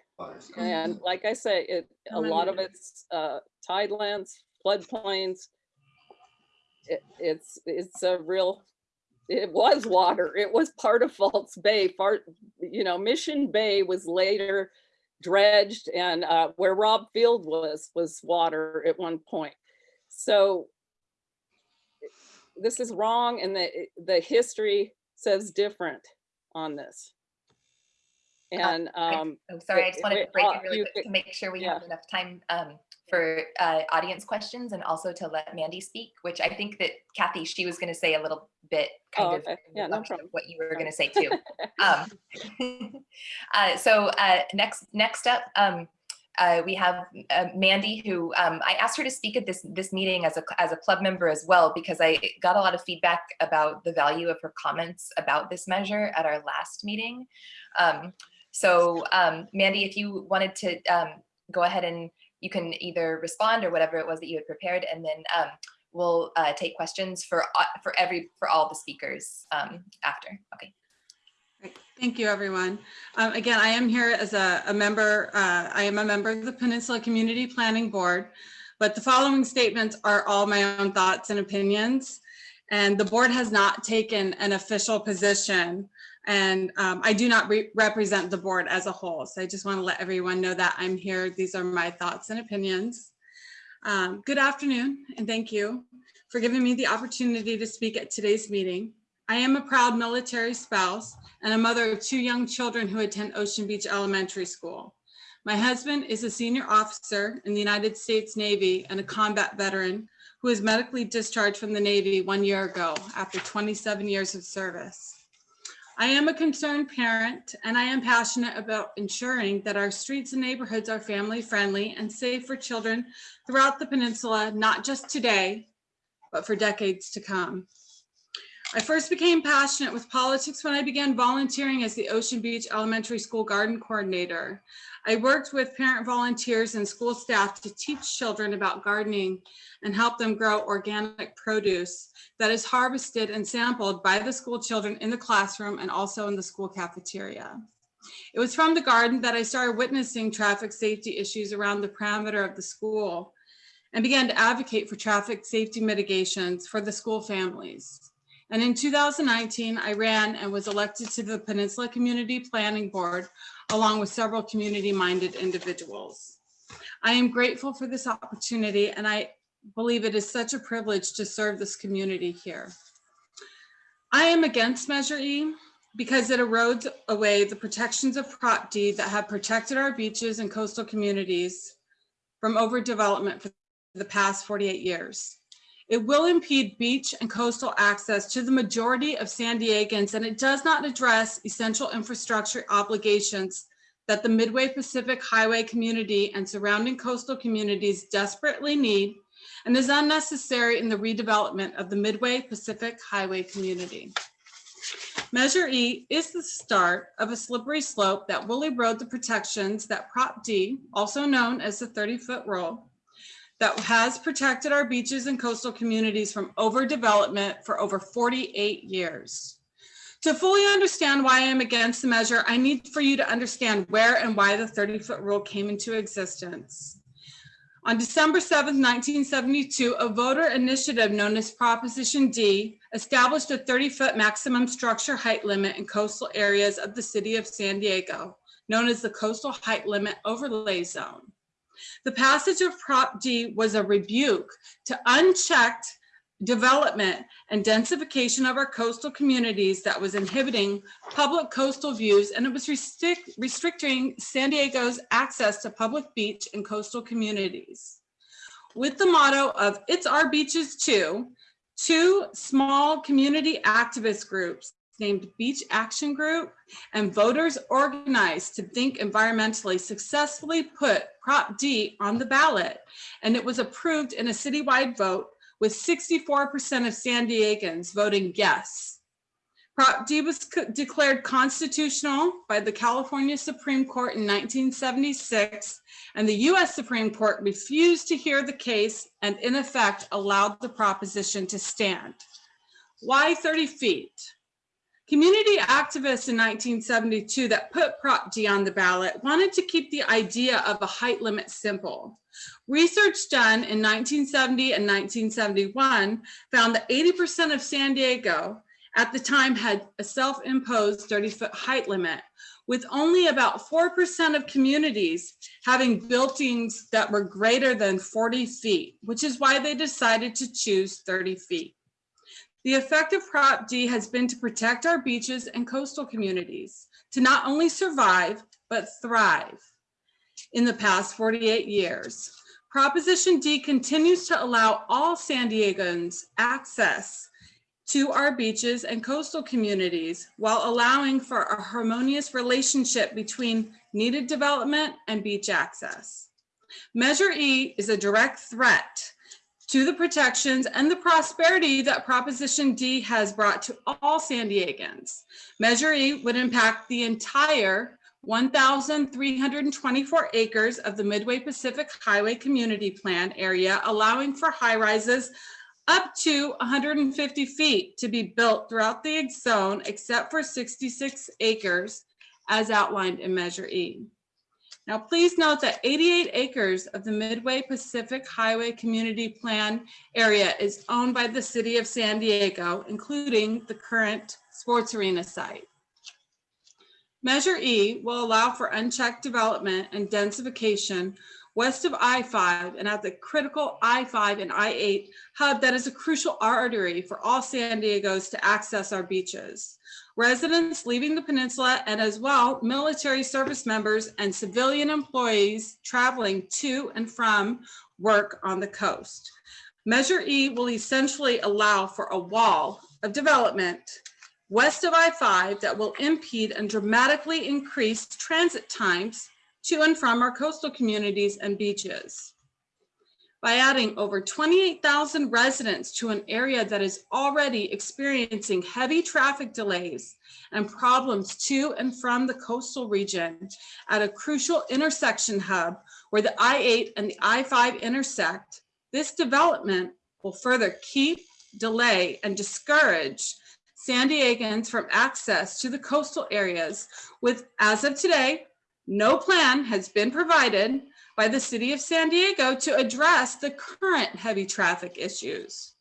And <laughs> like I say, it, a lot of it's uh, tidelands, floodplains. It, it's, it's a real, it was water. It was part of False Bay. Part, you know, Mission Bay was later dredged and uh, where Rob Field was, was water at one point. So this is wrong and the, the history says different on this. And, um, Oh, sorry, I just wanted to break uh, really quick to make sure we yeah. have enough time um, for uh, audience questions and also to let Mandy speak, which I think that Kathy, she was going to say a little bit Oh, kind of okay. in Yeah, no of what you were going to say too. <laughs> Um, <laughs> uh, so uh, next, next up, um, uh, we have uh, Mandy, who um, I asked her to speak at this this meeting as a as a club member as well because I got a lot of feedback about the value of her comments about this measure at our last meeting. Um, so um, Mandy, if you wanted to um, go ahead and you can either respond or whatever it was that you had prepared, and then um, we'll uh, take questions for uh, for every for all the speakers after. Okay. Thank you, everyone. Um, Again, I am here as a, a member, uh, I am a member of the Peninsula Community Planning Board, but the following statements are all my own thoughts and opinions. And the board has not taken an official position. And um, I do not re- represent the board as a whole. So I just want to let everyone know that I'm here. These are my thoughts and opinions. Um, Good afternoon, and thank you for giving me the opportunity to speak at today's meeting. I am a proud military spouse and a mother of two young children who attend Ocean Beach Elementary School. My husband is a senior officer in the United States Navy and a combat veteran who was medically discharged from the Navy one year ago after 27 years of service. I am a concerned parent and I am passionate about ensuring that our streets and neighborhoods are family friendly and safe for children throughout the peninsula, not just today, but for decades to come. I first became passionate with politics when I began volunteering as the Ocean Beach Elementary School Garden Coordinator. I worked with parent volunteers and school staff to teach children about gardening and help them grow organic produce that is harvested and sampled by the school children in the classroom and also in the school cafeteria. It was from the garden that I started witnessing traffic safety issues around the perimeter of the school and began to advocate for traffic safety mitigations for the school families. And in 2019, I ran and was elected to the Peninsula Community Planning Board along with several community-minded individuals. I am grateful for this opportunity and I believe it is such a privilege to serve this community here. I am against Measure E because it erodes away the protections of Prop D that have protected our beaches and coastal communities from overdevelopment for the past 48 years. It will impede beach and coastal access to the majority of San Diegans, and it does not address essential infrastructure obligations that the Midway Pacific Highway community and surrounding coastal communities desperately need and is unnecessary in the redevelopment of the Midway Pacific Highway community. Measure E is the start of a slippery slope that will erode the protections that Prop D, also known as the 30-foot rule, that has protected our beaches and coastal communities from overdevelopment for over 48 years. To fully understand why I am against the measure, I need for you to understand where and why the 30-foot rule came into existence. On December 7th, 1972, a voter initiative known as Proposition D established a 30-foot maximum structure height limit in coastal areas of the city of San Diego, known as the Coastal Height Limit Overlay Zone. The passage of Prop D was a rebuke to unchecked development and densification of our coastal communities that was inhibiting public coastal views and it was restrict, restricting San Diego's access to public beach and coastal communities. With the motto of it's our beaches too, two small community activist groups named Beach Action Group and voters organized to think environmentally successfully put Prop D on the ballot. And it was approved in a citywide vote with 64% of San Diegans voting yes. Prop D was declared constitutional by the California Supreme Court in 1976, and the US Supreme Court refused to hear the case and in effect allowed the proposition to stand. Why 30 feet? Community activists in 1972 that put Prop D on the ballot wanted to keep the idea of a height limit simple. Research done in 1970 and 1971 found that 80% of San Diego at the time had a self-imposed 30 foot height limit with only about 4% of communities having buildings that were greater than 40 feet, which is why they decided to choose 30 feet. The effect of Prop D has been to protect our beaches and coastal communities, to not only survive, but thrive. In the past 48 years, Proposition D continues to allow all San Diegans access to our beaches and coastal communities while allowing for a harmonious relationship between needed development and beach access. Measure E is a direct threat to the protections and the prosperity that Proposition D has brought to all San Diegans. Measure E would impact the entire 1,324 acres of the Midway Pacific Highway Community Plan area, allowing for high rises up to 150 feet to be built throughout the zone, except for 66 acres as outlined in Measure E. Now, please note that 88 acres of the Midway Pacific Highway Community Plan area is owned by the city of San Diego, including the current sports arena site. Measure E will allow for unchecked development and densification west of I-5 and at the critical I-5 and I-8 hub that is a crucial artery for all San Diegos to access our beaches residents leaving the peninsula, and as well military service members and civilian employees traveling to and from work on the coast. Measure E will essentially allow for a wall of development west of I-5 that will impede and dramatically increase transit times to and from our coastal communities and beaches by adding over 28,000 residents to an area that is already experiencing heavy traffic delays and problems to and from the coastal region at a crucial intersection hub where the I-8 and the I-5 intersect, this development will further keep, delay, and discourage San Diegans from access to the coastal areas with, as of today, no plan has been provided by the city of San Diego to address the current heavy traffic issues.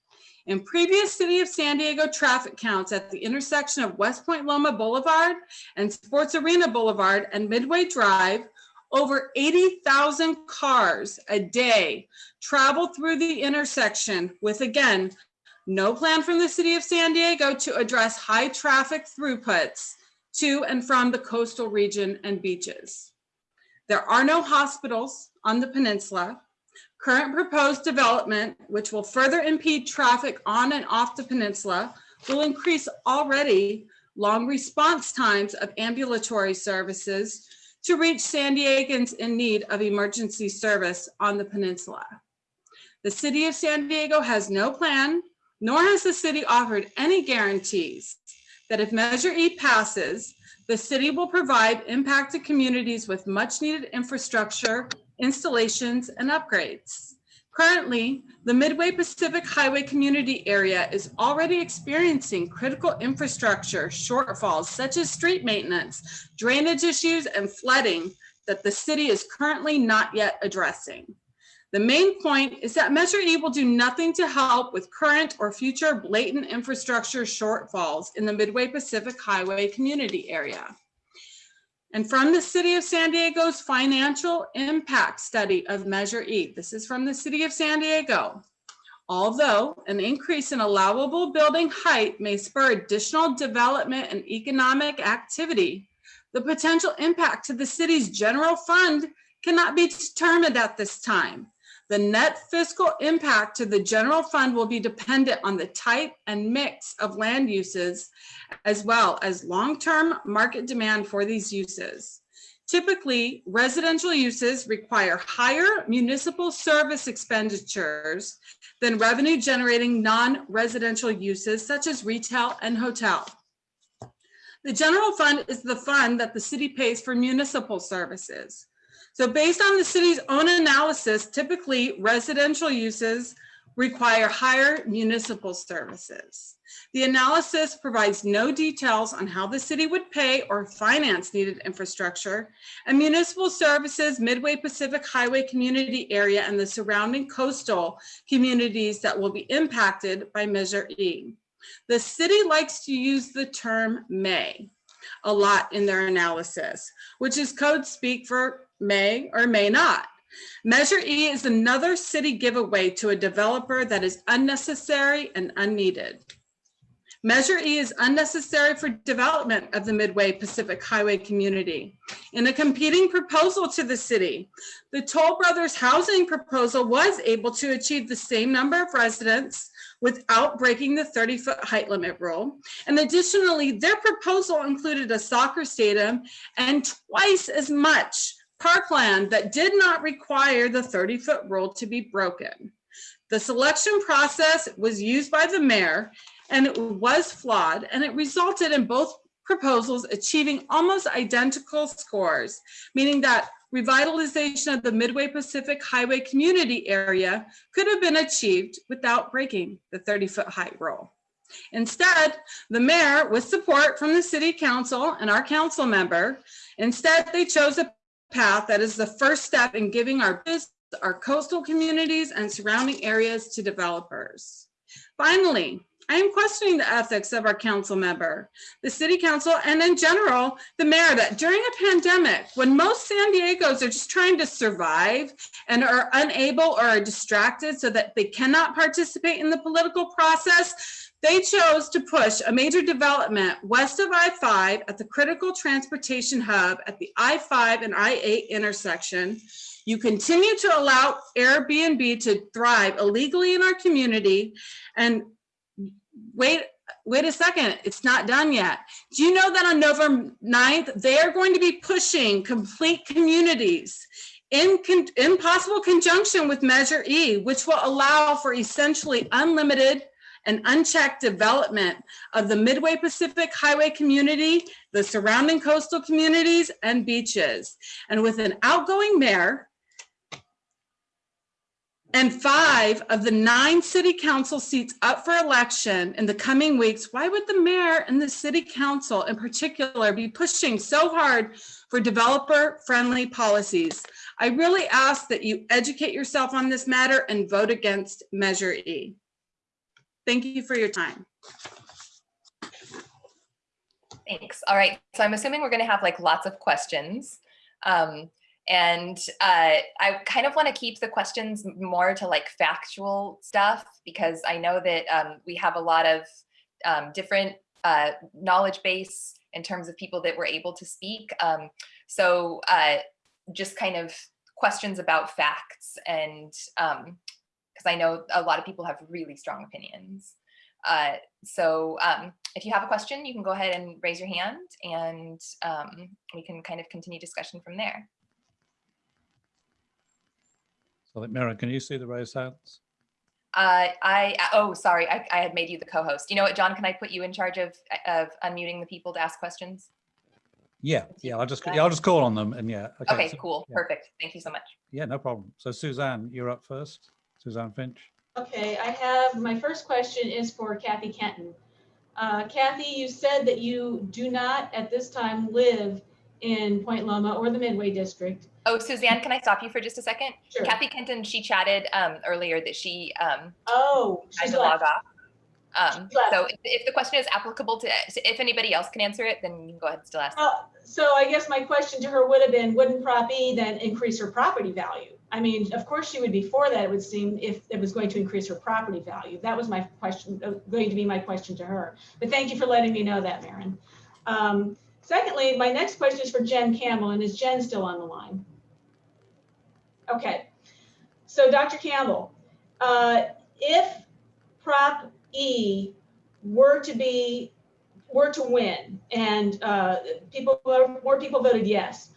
In previous City of San Diego traffic counts at the intersection of West Point Loma Boulevard and Sports Arena Boulevard and Midway Drive, over 80,000 cars a day travel through the intersection with, again, no plan from the City of San Diego to address high traffic throughputs to and from the coastal region and beaches. There are no hospitals on the peninsula. Current proposed development, which will further impede traffic on and off the peninsula, will increase already long response times of ambulatory services to reach San Diegans in need of emergency service on the peninsula. The city of San Diego has no plan, nor has the city offered any guarantees that if Measure E passes, the city will provide impacted communities with much needed infrastructure, installations, and upgrades. Currently, the Midway Pacific Highway community area is already experiencing critical infrastructure shortfalls such as street maintenance, drainage issues, and flooding that the city is currently not yet addressing. The main point is that Measure E will do nothing to help with current or future blatant infrastructure shortfalls in the Midway Pacific Highway community area. And from the City of San Diego's financial impact study of Measure E, this is from the City of San Diego. Although an increase in allowable building height may spur additional development and economic activity, the potential impact to the city's general fund cannot be determined at this time. The net fiscal impact to the general fund will be dependent on the type and mix of land uses, as well as long-term market demand for these uses. Typically, residential uses require higher municipal service expenditures than revenue generating non-residential uses such as retail and hotel. The general fund is the fund that the city pays for municipal services. So based on the city's own analysis, typically residential uses require higher municipal services. The analysis provides no details on how the city would pay or finance needed infrastructure and municipal services, Midway Pacific Highway community area and the surrounding coastal communities that will be impacted by Measure E. The city likes to use the term may a lot in their analysis, which is code speak for may or may not. Measure E is another city giveaway to a developer that is unnecessary and unneeded. Measure E is unnecessary for development of the Midway Pacific Highway community. In a competing proposal to the city, the Toll Brothers housing proposal was able to achieve the same number of residents without breaking the 30 foot height limit rule. And additionally, their proposal included a soccer stadium and twice as much parkland that did not require the 30 foot rule to be broken. The selection process was used by the mayor and it was flawed and it resulted in both proposals achieving almost identical scores, meaning that revitalization of the Midway Pacific Highway community area could have been achieved without breaking the 30 foot height rule. Instead, the mayor, with support from the city council and our council member, instead they chose a path that is the first step in giving our business, our coastal communities and surrounding areas to developers. Finally, I am questioning the ethics of our council member, the city council, and in general, the mayor that during a pandemic, when most San Diegos are just trying to survive and are unable or are distracted so that they cannot participate in the political process, they chose to push a major development west of I-5 at the critical transportation hub at the I-5 and I-8 intersection. You continue to allow Airbnb to thrive illegally in our community and wait, wait a second, it's not done yet. Do you know that on November 9th, they are going to be pushing complete communities in, con in possible conjunction with Measure E, which will allow for essentially unlimited and unchecked development of the Midway Pacific Highway community, the surrounding coastal communities and beaches. And with an outgoing mayor and five of the nine city council seats up for election in the coming weeks, why would the mayor and the city council in particular be pushing so hard for developer-friendly policies? I really ask that you educate yourself on this matter and vote against Measure E. Thank you for your time. Thanks. All right. So I'm assuming we're going to have like lots of questions. Um, and uh, I kind of want to keep the questions more to like factual stuff because I know that um, we have a lot of um, different uh, knowledge base in terms of people that were able to speak. Um, so uh, just kind of questions about facts and because I know a lot of people have really strong opinions. Uh, so um, if you have a question, you can go ahead and raise your hand and um, we can kind of continue discussion from there. So like, Mira, can you see the raised hands? Uh, I, oh, sorry, I, I had made you the co-host. You know what, John, can I put you in charge of, of unmuting the people to ask questions? Yeah, yeah, I'll just, yeah, I'll just call on them and yeah. Okay, so- cool, yeah. perfect. Thank you so much. Yeah, no problem. So Suzanne, you're up first. Suzanne Finch. Okay, I have, my first question is for Kathy Kenton. Uh, Kathy, you said that you do not at this time live in Point Loma or the Midway District. Oh, Suzanne, can I stop you for just a second? Sure. Kathy Kenton, she chatted um, earlier that she um, Oh, had she's to log off. Um, so if, if the question is applicable to, if anybody else can answer it, then you can go ahead and still ask. Well, So I guess my question to her would have been, wouldn't Prop E then increase her property value? I mean, of course she would be for that, it would seem, if it was going to increase her property value. That was my question, uh, going to be my question to her. But thank you for letting me know that, Maren. Um, Secondly, my next question is for Jen Campbell, and is Jen still on the line? Okay, so Dr. Campbell, uh, if Prop E were to be, were to win and uh, people, more people voted yes,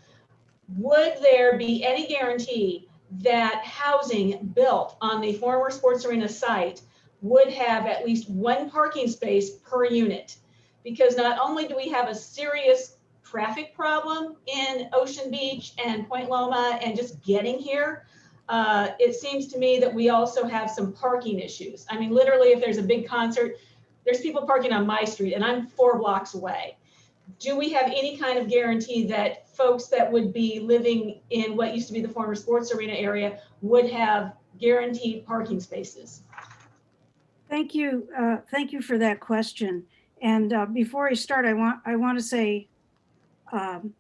would there be any guarantee that housing built on the former sports arena site would have at least one parking space per unit? Because not only do we have a serious traffic problem in Ocean Beach and Point Loma and just getting here, uh, it seems to me that we also have some parking issues. I mean, literally, if there's a big concert, there's people parking on my street and I'm four blocks away. Do we have any kind of guarantee that folks that would be living in what used to be the former sports arena area would have guaranteed parking spaces? Thank you, uh, thank you for that question. And uh, before I start, I want, I want to say um,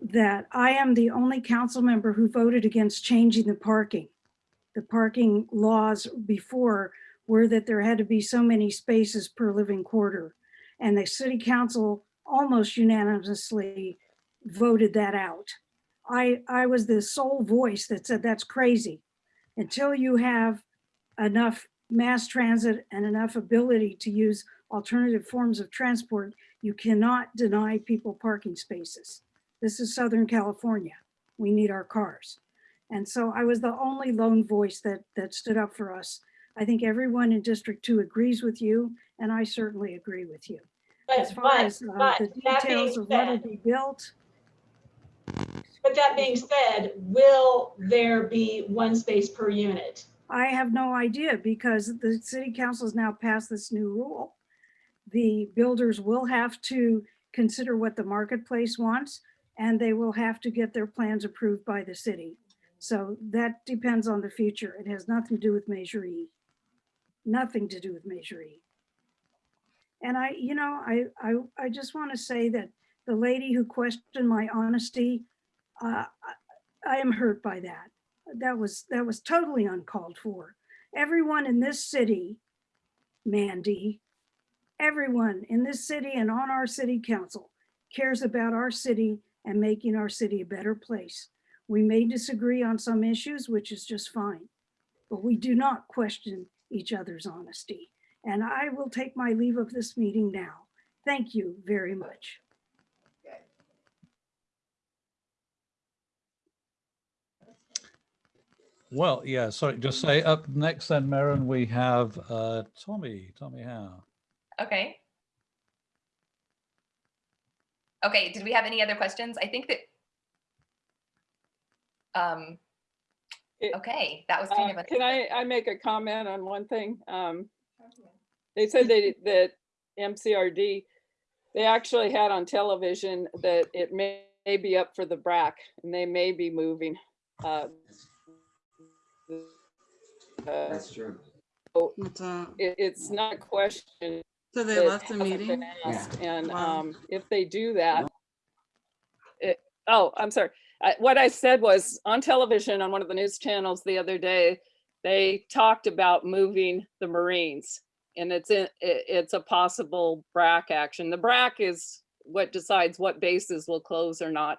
that I am the only council member who voted against changing the parking. The parking laws before were that there had to be so many spaces per living quarter. And the city council almost unanimously voted that out. I, I was the sole voice that said that's crazy. Until you have enough mass transit and enough ability to use alternative forms of transport, you cannot deny people parking spaces. This is Southern California. We need our cars. And so I was the only lone voice that, that stood up for us. I think everyone in District Two agrees with you, and I certainly agree with you. As But, far but, as uh, but the details of what will be built, but that being said, will there be one space per unit? I have no idea because the city council has now passed this new rule. The builders will have to consider what the marketplace wants and they will have to get their plans approved by the city. So that depends on the future. It has nothing to do with Measure E. Nothing to do with Measure E. And I, you know, I, I, I just want to say that the lady who questioned my honesty, uh, I- I am hurt by that that was that was totally uncalled for. Everyone in this city, Mandy, everyone in this city and on our city council cares about our city and making our city a better place. We may disagree on some issues, which is just fine, but we do not question each other's honesty. And I will take my leave of this meeting now. Thank you very much. Well, yeah, sorry, just say up next then, Maren, we have uh, Tommy, Tommy Howe. Okay. Okay, did we have any other questions? I think that um, Okay, that was kind Uh, of a. Can I, I make a comment on one thing? Um, They said they, <laughs> that MCRD, they actually had on television that it may may be up for the BRAC and they may be moving. uh, uh, That's true. It's, uh, it, it's not a question. So they that left the hasn't meeting? been asked, And Wow. um, if they do that, it, oh, I'm sorry. I- What I said was on television on one of the news channels the other day, they talked about moving the Marines. And it's in, it, it's a possible BRAC action. The BRAC is what decides what bases will close or not.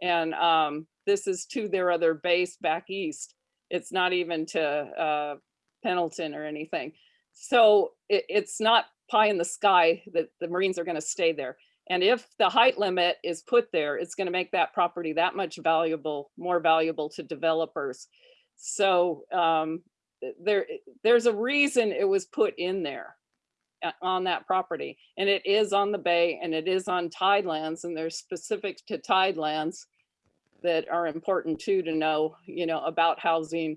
And um, this is to their other base back east. It's not even to uh, Pendleton or anything. So it, it's not pie in the sky that the Marines are going to stay there. And if the height limit is put there, it's going to make that property that much valuable, more valuable to developers. So um, there, there's a reason it was put in there uh, on that property. And it is on the bay and it is on tidelands and there's specific to tidelands that are important too to know, you know, about housing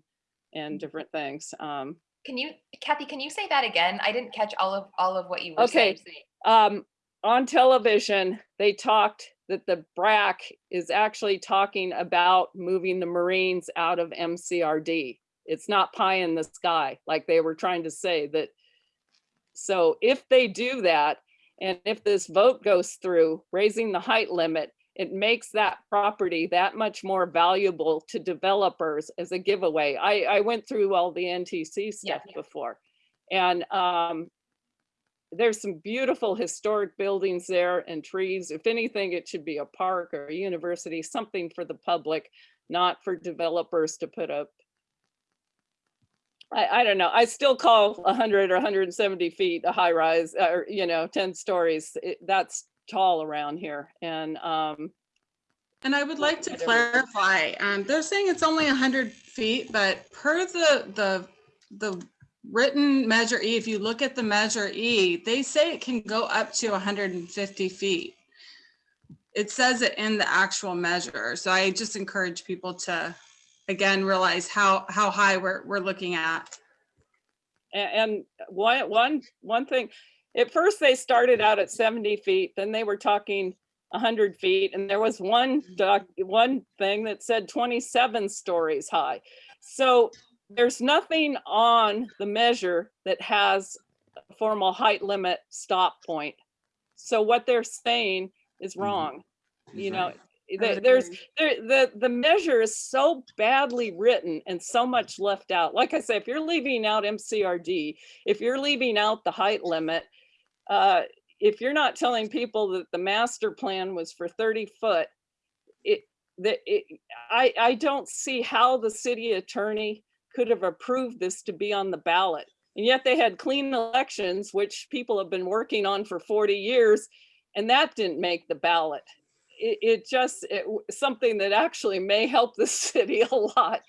and different things. Um, Can you, Kathy, can you say that again? I didn't catch all of, all of what you were Okay. saying. um, on television, they talked that the BRAC is actually talking about moving the Marines out of MCRD. It's not pie in the sky, like they were trying to say that. So if they do that, and if this vote goes through, raising the height limit, it makes that property that much more valuable to developers as a giveaway. I, I went through all the NTC stuff yeah. before. And um, there's some beautiful historic buildings there and trees. If anything, it should be a park or a university, something for the public, not for developers to put up. I, I don't know. I still call 100 or 170 feet a high rise or, you know, 10 stories. It, that's tall around here. And um, And I would like to clarify, um, they're saying it's only hundred feet, but per the, the, the written measure E, if you look at the measure E, they say it can go up to hundred and fifty feet. It says it in the actual measure, so I just encourage people to, again, realize how, how high we're, we're looking at. And one, one, one thing, at first they started out at 70 feet, then they were talking 100 feet, and there was one doc, one thing that said 27 stories high. So there's nothing on the measure that has a formal height limit stop point. So what they're saying is Mhm. wrong. He's You know, right. I there- would there's there, the the measure is so badly written and so much left out. Like I said, if you're leaving out MCRD, if you're leaving out the height limit, uh, if you're not telling people that the master plan was for 30 foot, it that it, I I don't see how the city attorney could have approved this to be on the ballot. And yet they had clean elections, which people have been working on for 40 years, and that didn't make the ballot. It, it just it, something that actually may help the <laughs> city a lot.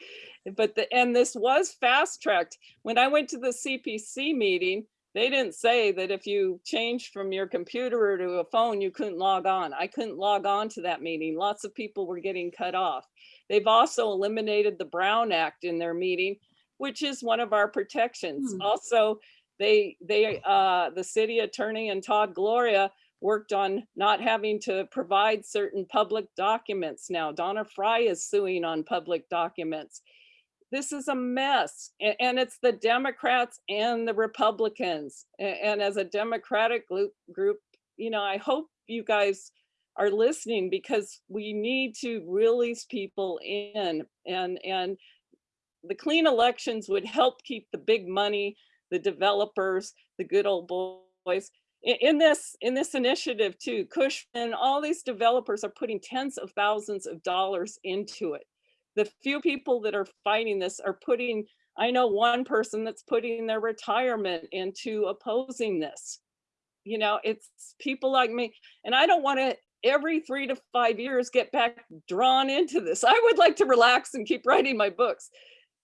But the and this was fast tracked when i went to the cpc meeting they didn't say that if you changed from your computer to a phone you couldn't log on i couldn't log on to that meeting lots of people were getting cut off they've also eliminated the brown act in their meeting which is one of our protections Hmm. also they they uh the city attorney and todd gloria worked on not having to provide certain public documents now. Donna Frye is suing on public documents. This is a mess. And, it's the Democrats and the Republicans. A- And, as a Democratic group, you know, I hope you guys are listening because we need to reel these people in and and the clean elections would help keep the big money, the developers, the good old boys in, in this in this initiative too cushman all these developers are putting tens of thousands of dollars into it the few people that are fighting this are putting i know one person that's putting their retirement into opposing this. You know it's people like me and i don't want to every three to five years get back drawn into this. I would like to relax and keep writing my books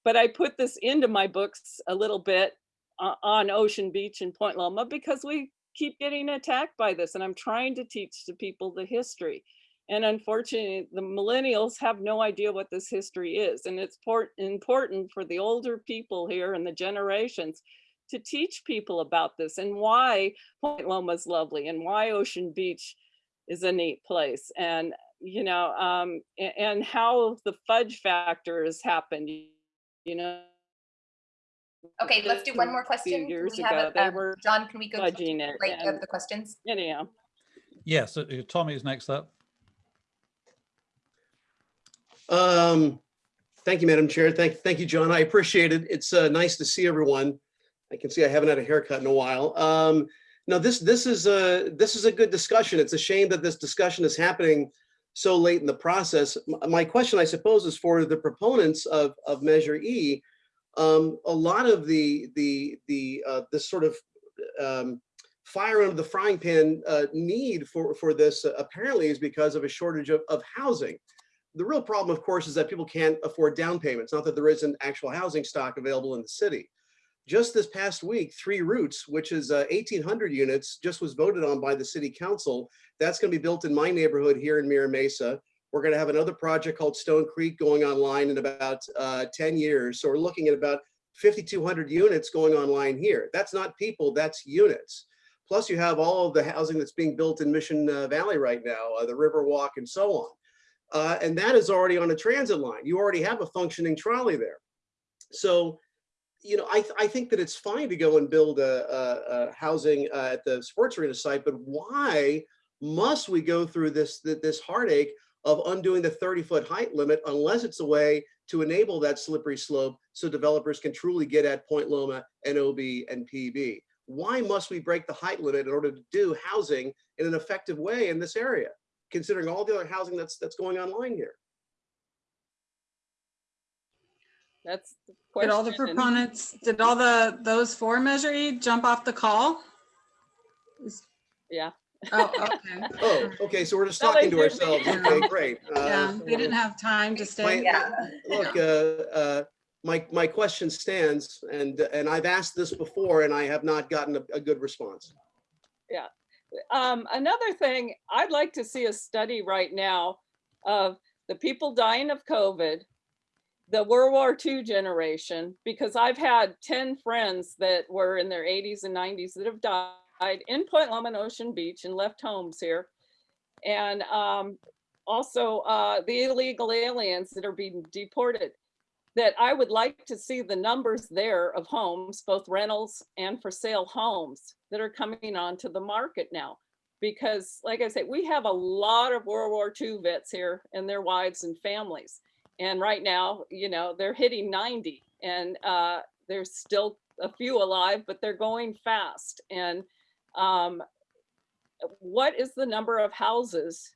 but i put this into my books a little bit uh, on ocean beach and point loma because we keep getting attacked by this and i'm trying to teach the people the history And unfortunately, the millennials have no idea what this history is. And it's important for the older people here and the generations to teach people about this and why Point Loma is lovely and why Ocean Beach is a neat place. And, you know, um, and how the fudge factor has happened, you know. Okay, let's do one more question. Years we have ago, it, they um, were John, can we go to fudging the it. right of and the questions? Anyhow, Yes, uh, Tommy's next up. Um, thank you, Madam Chair. Thank, thank you, John. I appreciate it. It's uh, nice to see everyone. I can see I haven't had a haircut in a while. Um, no, this this is a this is a good discussion. It's a shame that this discussion is happening so late in the process. My question, I suppose, is for the proponents of of Measure E. Um, a lot of the the the uh, this sort of um, fire under the frying pan uh, need for for this uh, apparently is because of a shortage of, of housing the real problem, of course, is that people can't afford down payments, not that there isn't actual housing stock available in the city. Just this past week, Three Roots, which is uh, 1,800 units, just was voted on by the city council. That's going to be built in my neighborhood here in Mira Mesa. We're going to have another project called Stone Creek going online in about uh, 10 years. So we're looking at about 5,200 units going online here. That's not people, that's units. Plus you have all of the housing that's being built in Mission uh, Valley right now, uh, the Riverwalk and so on. Uh, and that is already on a transit line. You already have a functioning trolley there. So, you know, I, th- I think that it's fine to go and build a, a, a housing uh, at the sports arena site, but why must we go through this, this heartache of undoing the 30 foot height limit unless it's a way to enable that slippery slope so developers can truly get at Point Loma, NOB, and PB? Why must we break the height limit in order to do housing in an effective way in this area? Considering all the other housing that's that's going online here. that's the Did all the proponents, did all the, those four Measure E jump off the call? Yeah. Oh, okay. <laughs> Oh, okay, so we're just talking to did. ourselves. Okay, great. <laughs> Yeah, Uh, they didn't have time to stay. Yeah. Look, uh, uh, my my question stands, and and I've asked this before, and I have not gotten a, a good response. Um, another thing, I'd like to see a study right now of the people dying of COVID, the World War II generation, because I've had 10 friends that were in their 80s and 90s that have died in Point Loma Ocean Beach and left homes here. And um, also uh, the illegal aliens that are being deported. That I would like to see the numbers there of homes, both rentals and for sale homes that are coming onto the market now. Because like I said, we have a lot of World War II vets here and their wives and families. And right now, you know, they're hitting 90 and uh, there's still a few alive, but they're going fast. And um, what is the number of houses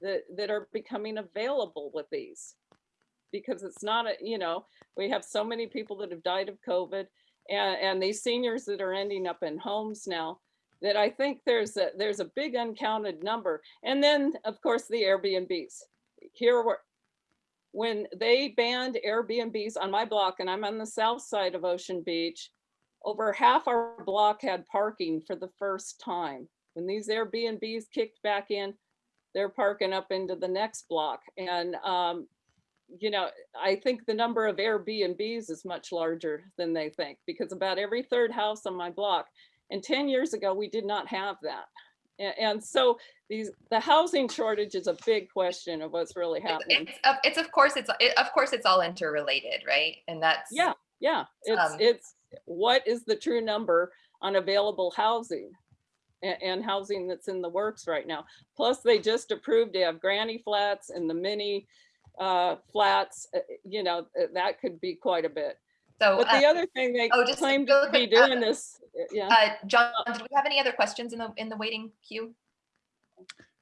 that, that are becoming available with these? Because it's not, a you know, we have so many people that have died of COVID and, and these seniors that are ending up in homes now that I think there's a, there's a big uncounted number. And then, of course, the Airbnbs. Here were, when they banned Airbnbs on my block, and I'm on the south side of Ocean Beach, over half our block had parking for the first time. When these Airbnbs kicked back in, they're parking up into the next block. And, um, you know, I think the number of Airbnbs is much larger than they think because about every third house on my block. And 10 years ago, we did not have that. And, so these, the housing shortage is a big question of what's really happening. it's, of- it's of course, it's, it- of course, it's all interrelated, right? And that's. Yeah, yeah, it's, Um, it's, what is the true number on available housing? And, and housing that's in the works right now. Plus, they just approved to have granny flats and the mini uh, flats, uh, you know, uh, that could be quite a bit. So, But uh, the other thing they oh, just claim real to be quick, uh, doing this, uh, yeah. uh, John, did we have any other questions in the, in the waiting queue?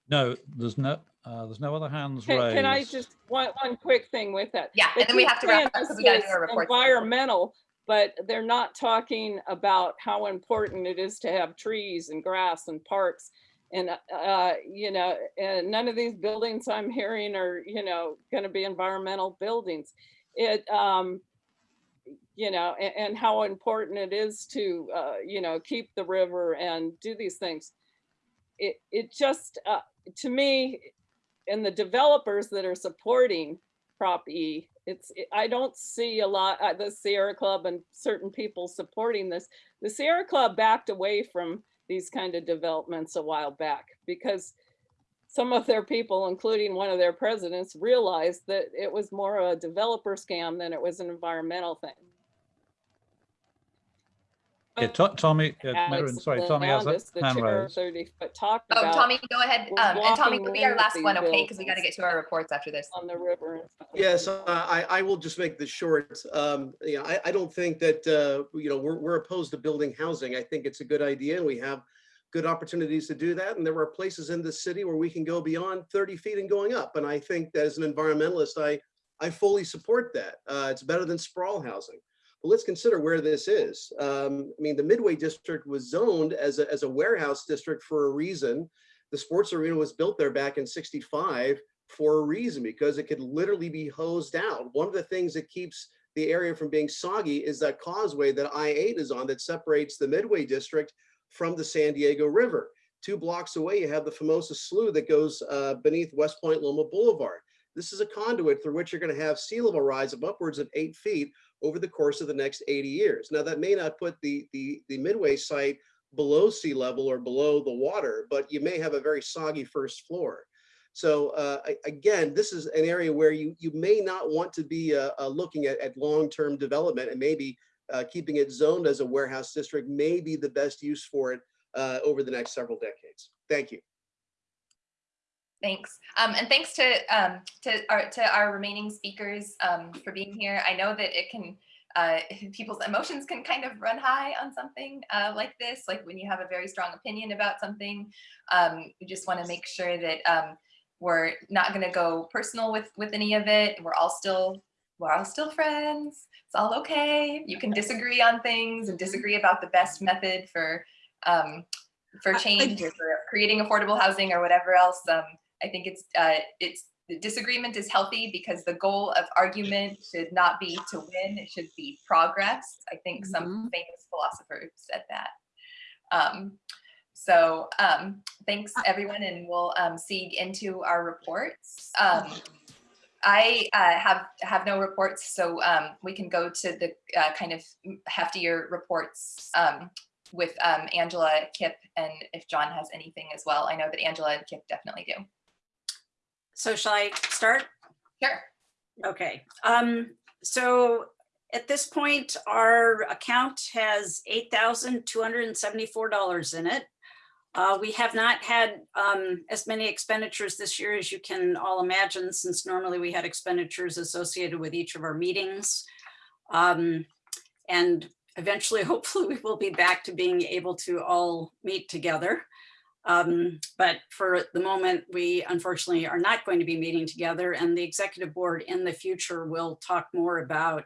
No, there's no, uh, there's no other hands Can, raised. can I just, one, one quick thing with that? Yeah, They and then we have to wrap up because we gotta do our reports. Environmental, but they're not talking about how important it is to have trees and grass and parks. And, uh, you know, and none of these buildings I'm hearing are, you know, gonna be environmental buildings. It, um, you know, and, and how important it is to, uh, you know, keep the river and do these things. It, it just, uh, to me, and the developers that are supporting Prop E, it's, I don't see a lot, uh, the Sierra Club and certain people supporting this. The Sierra Club backed away from these kind of developments a while back because some of their people, including one of their presidents, realized that it was more a developer scam than it was an environmental thing. Yeah, To- Tommy, uh, Maren, sorry, Tommy has Landis, the a hand chair of raised. 30 foot Oh, about Tommy, go ahead. Um, and Tommy, walking will be our last one, okay? Because we got to get to our reports after this. on the river. Yes, uh, I, I will just make this short. Um, you know, I, I don't think that, uh, you know, we're, we're opposed to building housing. I think it's a good idea and we have good opportunities to do that. And there are places in the city where we can go beyond 30 feet and going up. And I think that as an environmentalist, I, I fully support that. Uh, it's better than sprawl housing. But let's consider where this is. Um, I mean, the Midway District was zoned as a, as a warehouse district for a reason. The sports arena was built there back in 65 for a reason because it could literally be hosed out. One of the things that keeps the area from being soggy is that causeway that I-8 is on that separates the Midway District from the San Diego River. Two blocks away, you have the Famosa Slough that goes uh, beneath West Point Loma Boulevard. This is a conduit through which you're going to have sea level rise of upwards of eight feet over the course of the next 80 years. Now, that may not put the, the, the Midway site below sea level or below the water, but you may have a very soggy first floor. So uh, again, this is an area where you, you may not want to be uh, uh, looking at, at long-term development and maybe uh, keeping it zoned as a warehouse district may be the best use for it uh, over the next several decades. Thank you. Thanks. Um, and thanks to, um, to our, to our remaining speakers, um, for being here. I know that it can, uh, <laughs> people's emotions can kind of run high on something, uh, like this, like when you have a very strong opinion about something. Um, we just want to make sure that, um, we're not going to go personal with, with any of it. We're all still, we're all still friends. It's all okay. You can disagree on things and disagree about the best method for, um, for change or for creating affordable housing or whatever else. Um, I think it's uh, it's the disagreement is healthy because the goal of argument should not be to win; it should be progress. I think some famous philosopher said that. Um, so um, thanks everyone, and we'll um, see into our reports. Um, I uh, have have no reports, so um, we can go to the uh, kind of heftier reports um, with um, Angela, Kip, and if John has anything as well. I know that Angela and Kip definitely do. So shall I start? Sure. Okay, um, so at this point, our account has eight thousand two hundred and seventy-four dollars in it. Uh, we have not had um, as many expenditures this year as you can all imagine, since normally we had expenditures associated with each of our meetings. Um, and eventually, <laughs> hopefully, we will be back to being able to all meet together. Um, but for the moment, we unfortunately are not going to be meeting together and the executive board in the future will talk more about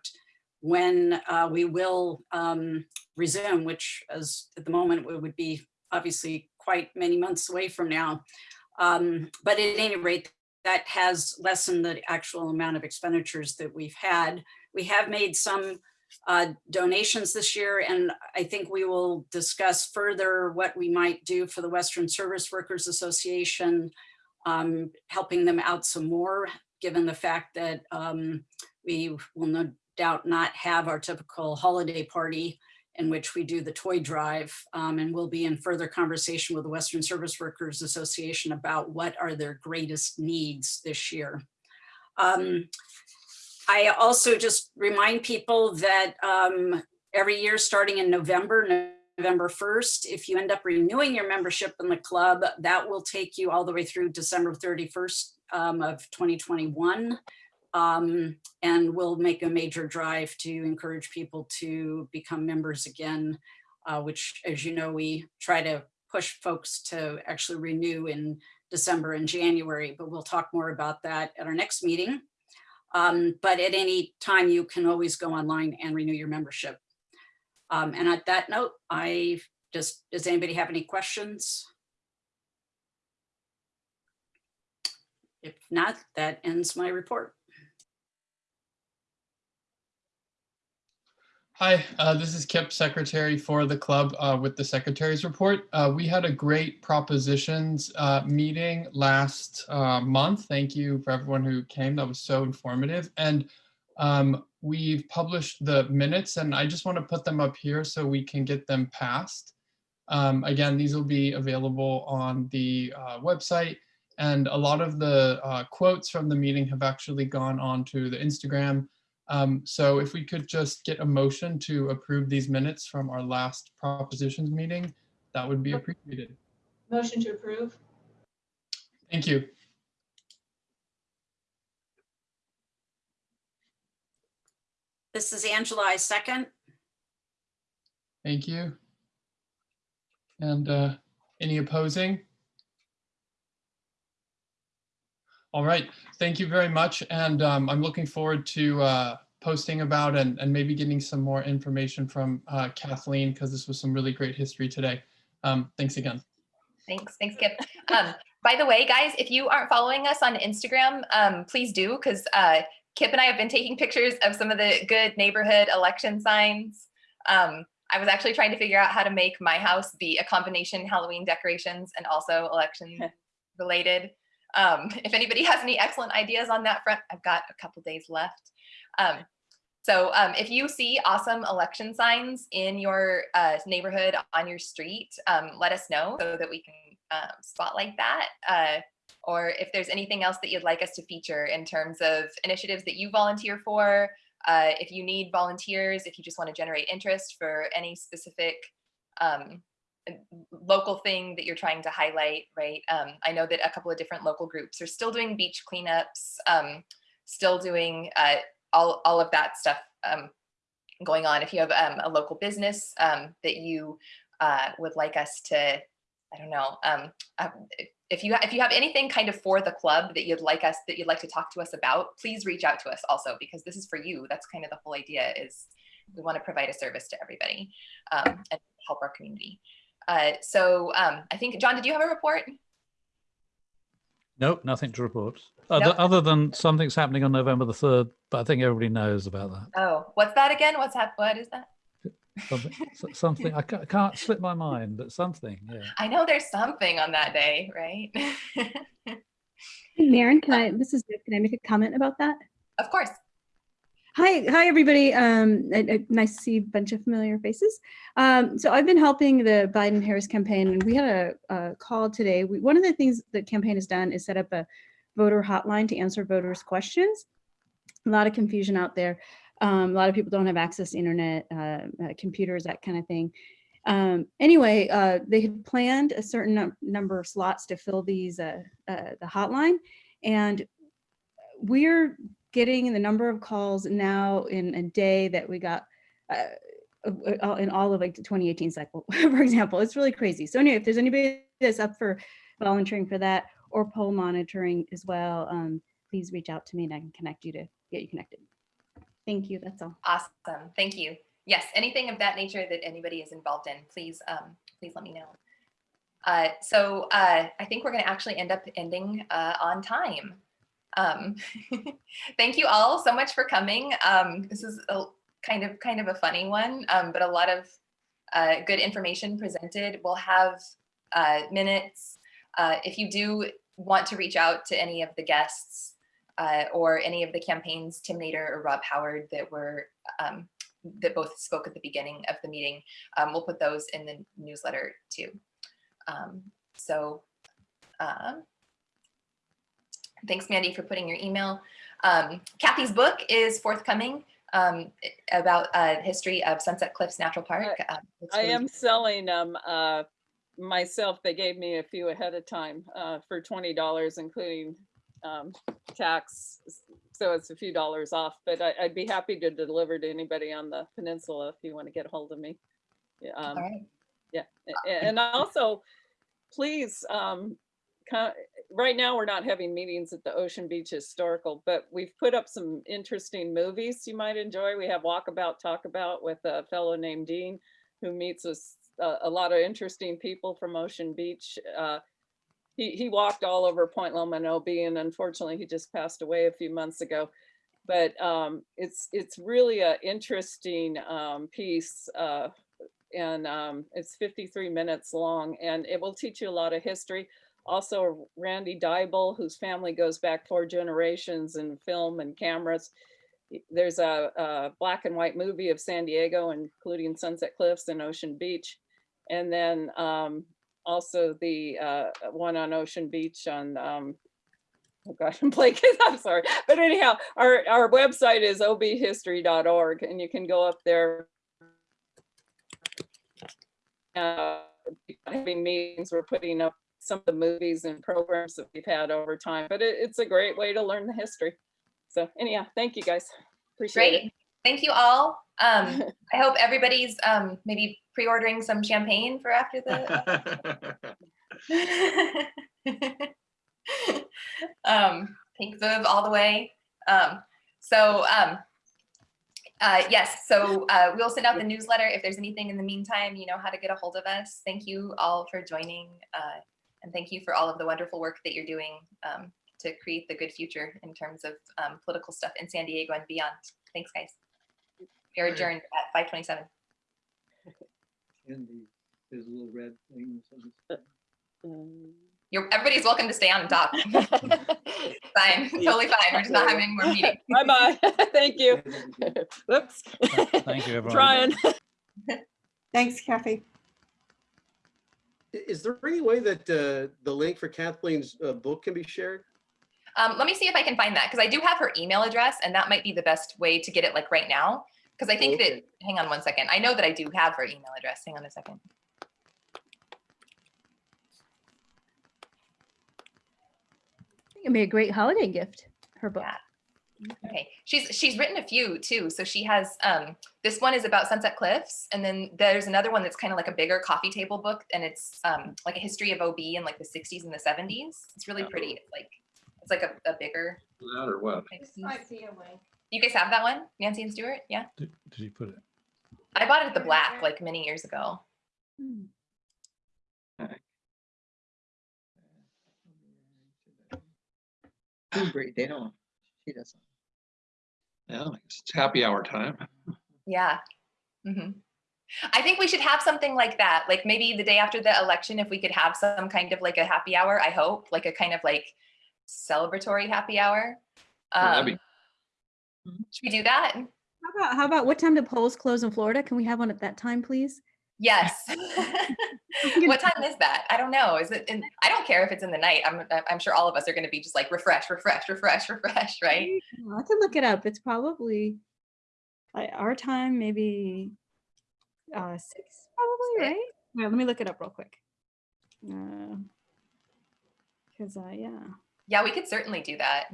when uh, we will um, resume, which as at the moment would be obviously quite many months away from now. Um, but at any rate, that has lessened the actual amount of expenditures that we've had. We have made some uh, donations this year, and I think we will discuss further what we might do for the Western Service Workers Association, um, helping them out some more, given the fact that um, we will no doubt not have our typical holiday party in which we do the toy drive, um, and we'll be in further conversation with the Western Service Workers Association about what are their greatest needs this year. Um, I also just remind people that um, every year, starting in November, November 1st, if you end up renewing your membership in the club, that will take you all the way through December 31st um, of 2021. Um, and we'll make a major drive to encourage people to become members again, uh, which, as you know, we try to push folks to actually renew in December and January, but we'll talk more about that at our next meeting. Um, but at any time, you can always go online and renew your membership. Um, and at that note, I just, does anybody have any questions? If not, that ends my report. Hi, uh, this is Kip, secretary for the club uh, with the secretary's report. Uh, we had a great propositions uh, meeting last uh, month. Thank you for everyone who came. That was so informative. And um, we've published the minutes and I just want to put them up here so we can get them passed. Um, again, these will be available on the uh, website and a lot of the quotes from the meeting have actually gone onto the Instagram. Um, so if we could just get a motion to approve these minutes from our last propositions meeting, that would be appreciated. Motion to approve. Thank you. This is Angela, I second. Thank you. And uh, any opposing? All right, thank you very much. And um, I'm looking forward to uh, posting about and, and maybe getting some more information from uh, Kathleen because this was some really great history today. Um, thanks again. Thanks, thanks, Kip. Um, by the way, guys, if you aren't following us on Instagram, um, please do, because uh, Kip and I have been taking pictures of some of the good neighborhood election signs. Um, I was actually trying to figure out how to make my house be a combination Halloween decorations and also election related. Um, if anybody has any excellent ideas on that front, I've got a couple days left. Um, so um, if you see awesome election signs in your uh, neighborhood on your street, um, let us know so that we can um, spotlight that. Uh, or if there's anything else that you'd like us to feature in terms of initiatives that you volunteer for, uh, if you need volunteers, if you just want to generate interest for any specific um, local thing that you're trying to highlight, right? Um, I know that a couple of different local groups are still doing beach cleanups, um, still doing uh, all, all of that stuff um, going on. If you have um, a local business um, that you uh, would like us to, I don't know, um, uh, if you if you have anything kind of for the club that you'd like us that you'd like to talk to us about, please reach out to us also because this is for you. That's kind of the whole idea is we want to provide a service to everybody and help our community. Uh, so um, I think John, did you have a report? Nope, nothing to report. Other, Nope. other than something's happening on November the 3rd, but I think everybody knows about that. Oh, what's that again? What's hap- What is that? Something, something I can't, I can't slip my mind, but something, yeah. I know there's something on that day, right? <laughs> Hey, Maren, can I, this is, can I make a comment about that? of course. Hi, hi, everybody. Um, nice to see a bunch of familiar faces. Um, so I've been helping the Biden Harris campaign and we had a, a call today. We, one of the things the campaign has done is set up a voter hotline to answer voters' questions. A lot of confusion out there. Um, a lot of people don't have access to internet, uh, uh, computers, that kind of thing. Um, anyway, uh, they had planned a certain num- number of slots to fill these, uh, uh, the hotline. And we're getting the number of calls now in a day that we got uh, uh, uh, in all of like the 2018 cycle, <laughs> for example. It's really crazy. So anyway, if there's anybody that's up for volunteering for that or poll monitoring as well, um, please reach out to me and I can connect you to get you connected. Thank you. That's all. Awesome. Thank you. Yes, anything of that nature that anybody is involved in, please, um, please let me know. Uh, so uh, I think we're going to actually end up ending uh, on time. Um, <laughs> thank you all so much for coming. Um, this is a kind of kind of a funny one, um, but a lot of uh, good information presented. We'll have uh, minutes. Uh, if you do want to reach out to any of the guests uh, or any of the campaigns, Tim Nader or Rob Howard that were um, that both spoke at the beginning of the meeting, um, we'll put those in the newsletter too. Um, so thanks, Mandy, for putting your email. Um, Kathy's book is forthcoming um, about uh, history of Sunset Cliffs Natural Park. Um, I really- am selling them uh, myself. They gave me a few ahead of time uh, for twenty dollars, including um, tax. So it's a few dollars off, but I, I'd be happy to deliver to anybody on the peninsula if you want to get a hold of me. Yeah, um, All right. yeah, and also, please, um, right now, we're not having meetings at the Ocean Beach Historical, but we've put up some interesting movies you might enjoy. We have Walkabout Talk About with a fellow named Dean who meets with a, a lot of interesting people from Ocean Beach. Uh, he, he walked all over Point Loma and OB, and unfortunately, he just passed away a few months ago. But um, it's, it's really a interesting um, piece. uh, And um, it's 53 minutes long and it will teach you a lot of history. Also Randy Dybel, whose family goes back four generations in film and cameras. There's a, a black and white movie of San Diego, including Sunset Cliffs and Ocean Beach. And then um, also the uh, one on Ocean Beach on, um, oh gosh, <laughs> I'm blanking, I'm sorry. But anyhow, our, our website is obhistory.org and you can go up there. Uh, having meetings, we're putting up some of the movies and programs that we've had over time, but it, it's a great way to learn the history. So anyhow, thank you guys. Appreciate it. Great. Thank you all. Um, <laughs> I hope everybody's um, maybe pre-ordering some champagne for after the. <laughs> <laughs> um, pink Viv all the way. Um, so um, uh, yes, so uh, we'll send out the newsletter. If there's anything in the meantime, you know how to get a hold of us. Thank you all for joining. Uh, and thank you for all of the wonderful work that you're doing um, to create the good future in terms of um, political stuff in San Diego and beyond. Thanks, guys. You're Right. adjourned at 527. And the, there's a little red thing. that says- You're, everybody's welcome to stay on and <laughs> talk. fine, <laughs> totally fine. We're just not having any more meetings. Bye-bye. <laughs> Thank you. Whoops. Thank you, everyone. Trying. Thanks, Kathy. I- Is there any way that uh, the link for Kathleen's uh, book can be shared? Um, let me see if I can find that because I do have her email address and that might be the best way to get it like right now. Because I think Okay. that, hang on one second. I know that I do have her email address. Hang on a second. It'd be a great holiday gift, her book. Okay, she's she's written a few too. So she has um this one is about Sunset Cliffs, and then there's another one that's kind of like a bigger coffee table book, and it's um like a history of OB in like the 60s and the 70s. It's really pretty. It's like it's like a, a bigger. That or what? type piece. You guys have that one, Nancy and Stuart? Yeah, Did did you put it? I bought it at the Black like many years ago. Great, they don't, she doesn't. Yeah, it's happy hour time. Yeah. Mm -hmm. I think we should have something like that. Like maybe the day after the election, if we could have some kind of like a happy hour, I hope, like a kind of like celebratory happy hour. Yeah, that'd be- Um, should we do that? How about, how about what time do polls close in Florida? Can we have one at that time, please? Yes. <laughs> <laughs> what time is that? I don't know. Is it in, I don't care if it's in the night. I'm, I'm sure all of us are going to be just like refresh, refresh, refresh, <laughs> refresh, right? I can look it up. It's probably our time, maybe uh six, probably, right? Yeah, let me look it up real quick. Uh, Cause uh, yeah, Yeah, we could certainly do that.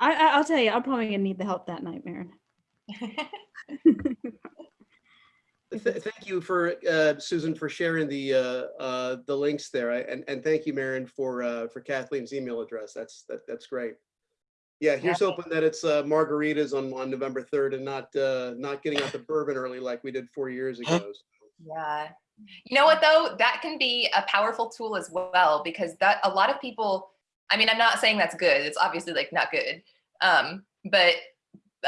I, I I'll tell you, I'm probably gonna need the help that night, Maren. Th- Thank you for, uh, Susan, for sharing the, uh, uh, the links there. I- And, and thank you, Maren, for, uh, for Kathleen's email address. That's, that, that's great. Yeah, here's Yeah. hoping that it's uh, margaritas on, on November 3rd and not, uh, not getting out the bourbon early like we did four years ago. Yeah. You know what though? That can be a powerful tool as well because that a lot of people, I mean, I'm not saying that's good. It's obviously like not good. Um, but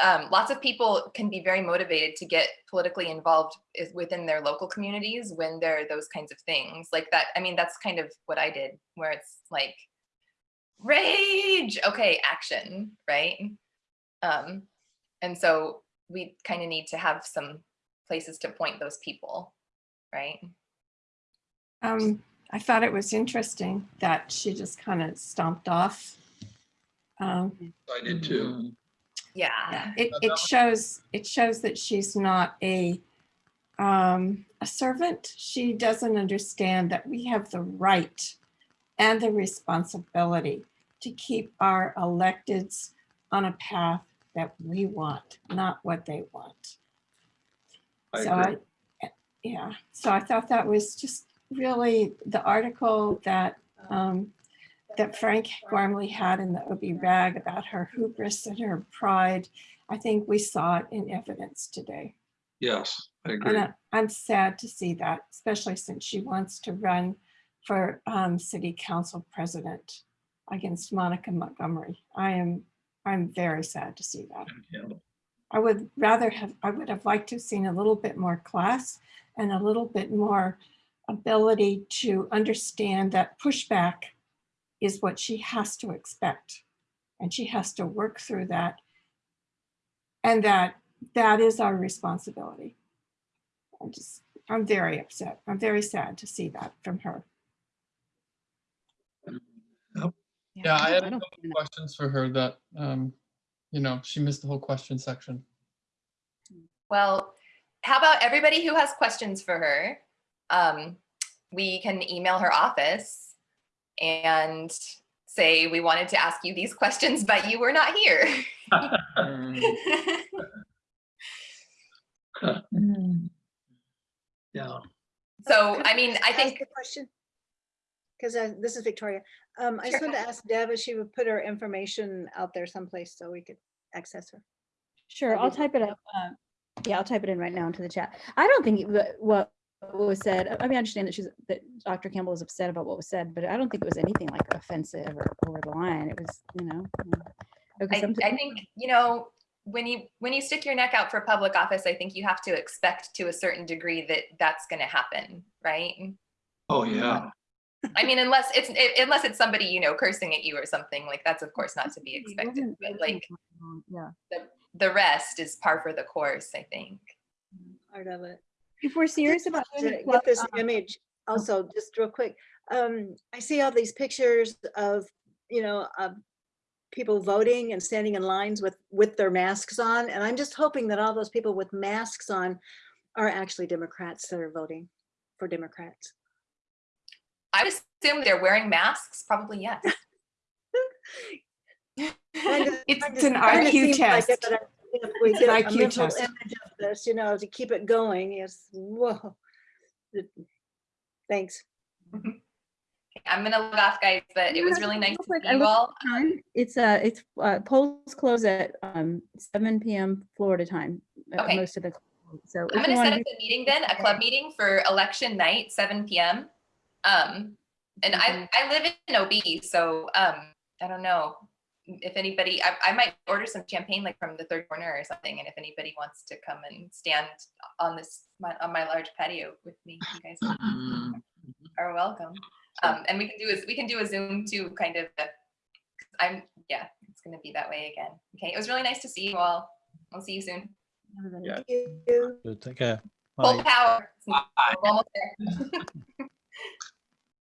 um, lots of people can be very motivated to get politically involved is within their local communities when there are those kinds of things like that. I mean, that's kind of what I did where it's like rage. Okay, action, right? Um, and so we kind of need to have some places to point those people, right? Um, I thought it was interesting that she just kind of stomped off. Um, I did too. Yeah. It, it shows, it shows that she's not a, um, a servant. She doesn't understand that we have the right and the responsibility to keep our electeds on a path that we want, not what they want. I So agree. I, yeah, so I thought that was just really the article that, um, that Frank Gormlie had in the OB rag about her hubris and her pride. I think we saw it in evidence today. Yes, I And agree. I- I'm sad to see that, especially since she wants to run for um, city council president against Monica Montgomery. I am, I'm very sad to see that. I would rather have, I would have liked to have seen a little bit more class and a little bit more ability to understand that pushback is what she has to expect. And she has to work through that. And that, that is our responsibility. I'm just, I'm very upset. I'm very sad to see that from her. Yeah, I had a couple find questions for her that, um, you know, she missed the whole question section. Well, how about everybody who has questions for her? Um, we can email her office and say, we wanted to ask you these questions, but you were not here. <laughs> Yeah. So, I mean, I think, a question? Because this is Victoria. Um, I just Sure. wanted to ask Deb if she would put her information out there someplace so we could access her. Sure, I'll type it up. uh, Yeah, I'll type it in right now into the chat. I don't think it wa- what was said, I mean, I understand that she's, that Dr. Campbell was upset about what was said, but I don't think it was anything like offensive or over the line. It was, you know. Okay, I, I think, you know, when you, when you stick your neck out for public office, I think you have to expect to a certain degree that that's gonna happen, right? Oh, yeah. I mean, unless it's, i- unless it's somebody, you know, cursing at you or something, like that's of course not to be expected, but like Yeah. the, the rest is par for the course, I think. Part of it. If we're serious about doing the Get this um, image also, just real quick. Um, I see all these pictures of, you know, of people voting and standing in lines with, with their masks on. And I'm just hoping that all those people with masks on are actually Democrats that are voting for Democrats. I would assume they're wearing masks, probably yes. <laughs> Kind It's kind it's of- an kinda IQ seems like it, test. but I- If we It's an get a IQ mental test. image of this, you know, to keep it going is, whoa. Thanks. <laughs> I'm gonna log off, guys, but it was really nice Real to see you all. It's uh, it's uh, polls close at um seven PM Florida time. uh, Okay. Most of the, so. I'm gonna set up do- a meeting then, a club meeting for election night, seven PM. Um, and I, I live in OB, so, um, I don't know. If anybody, I, I might order some champagne like from the third corner or something, and if anybody wants to come and stand on this, my, on my large patio with me, you guys are welcome. Um, and we can do is, we can do a Zoom too, kind of. uh, I'm, yeah, it's gonna be that way again. Okay, it was really nice to see you all. I'll see you soon. Good, Take care. Full Bye. power. We're almost there. <laughs>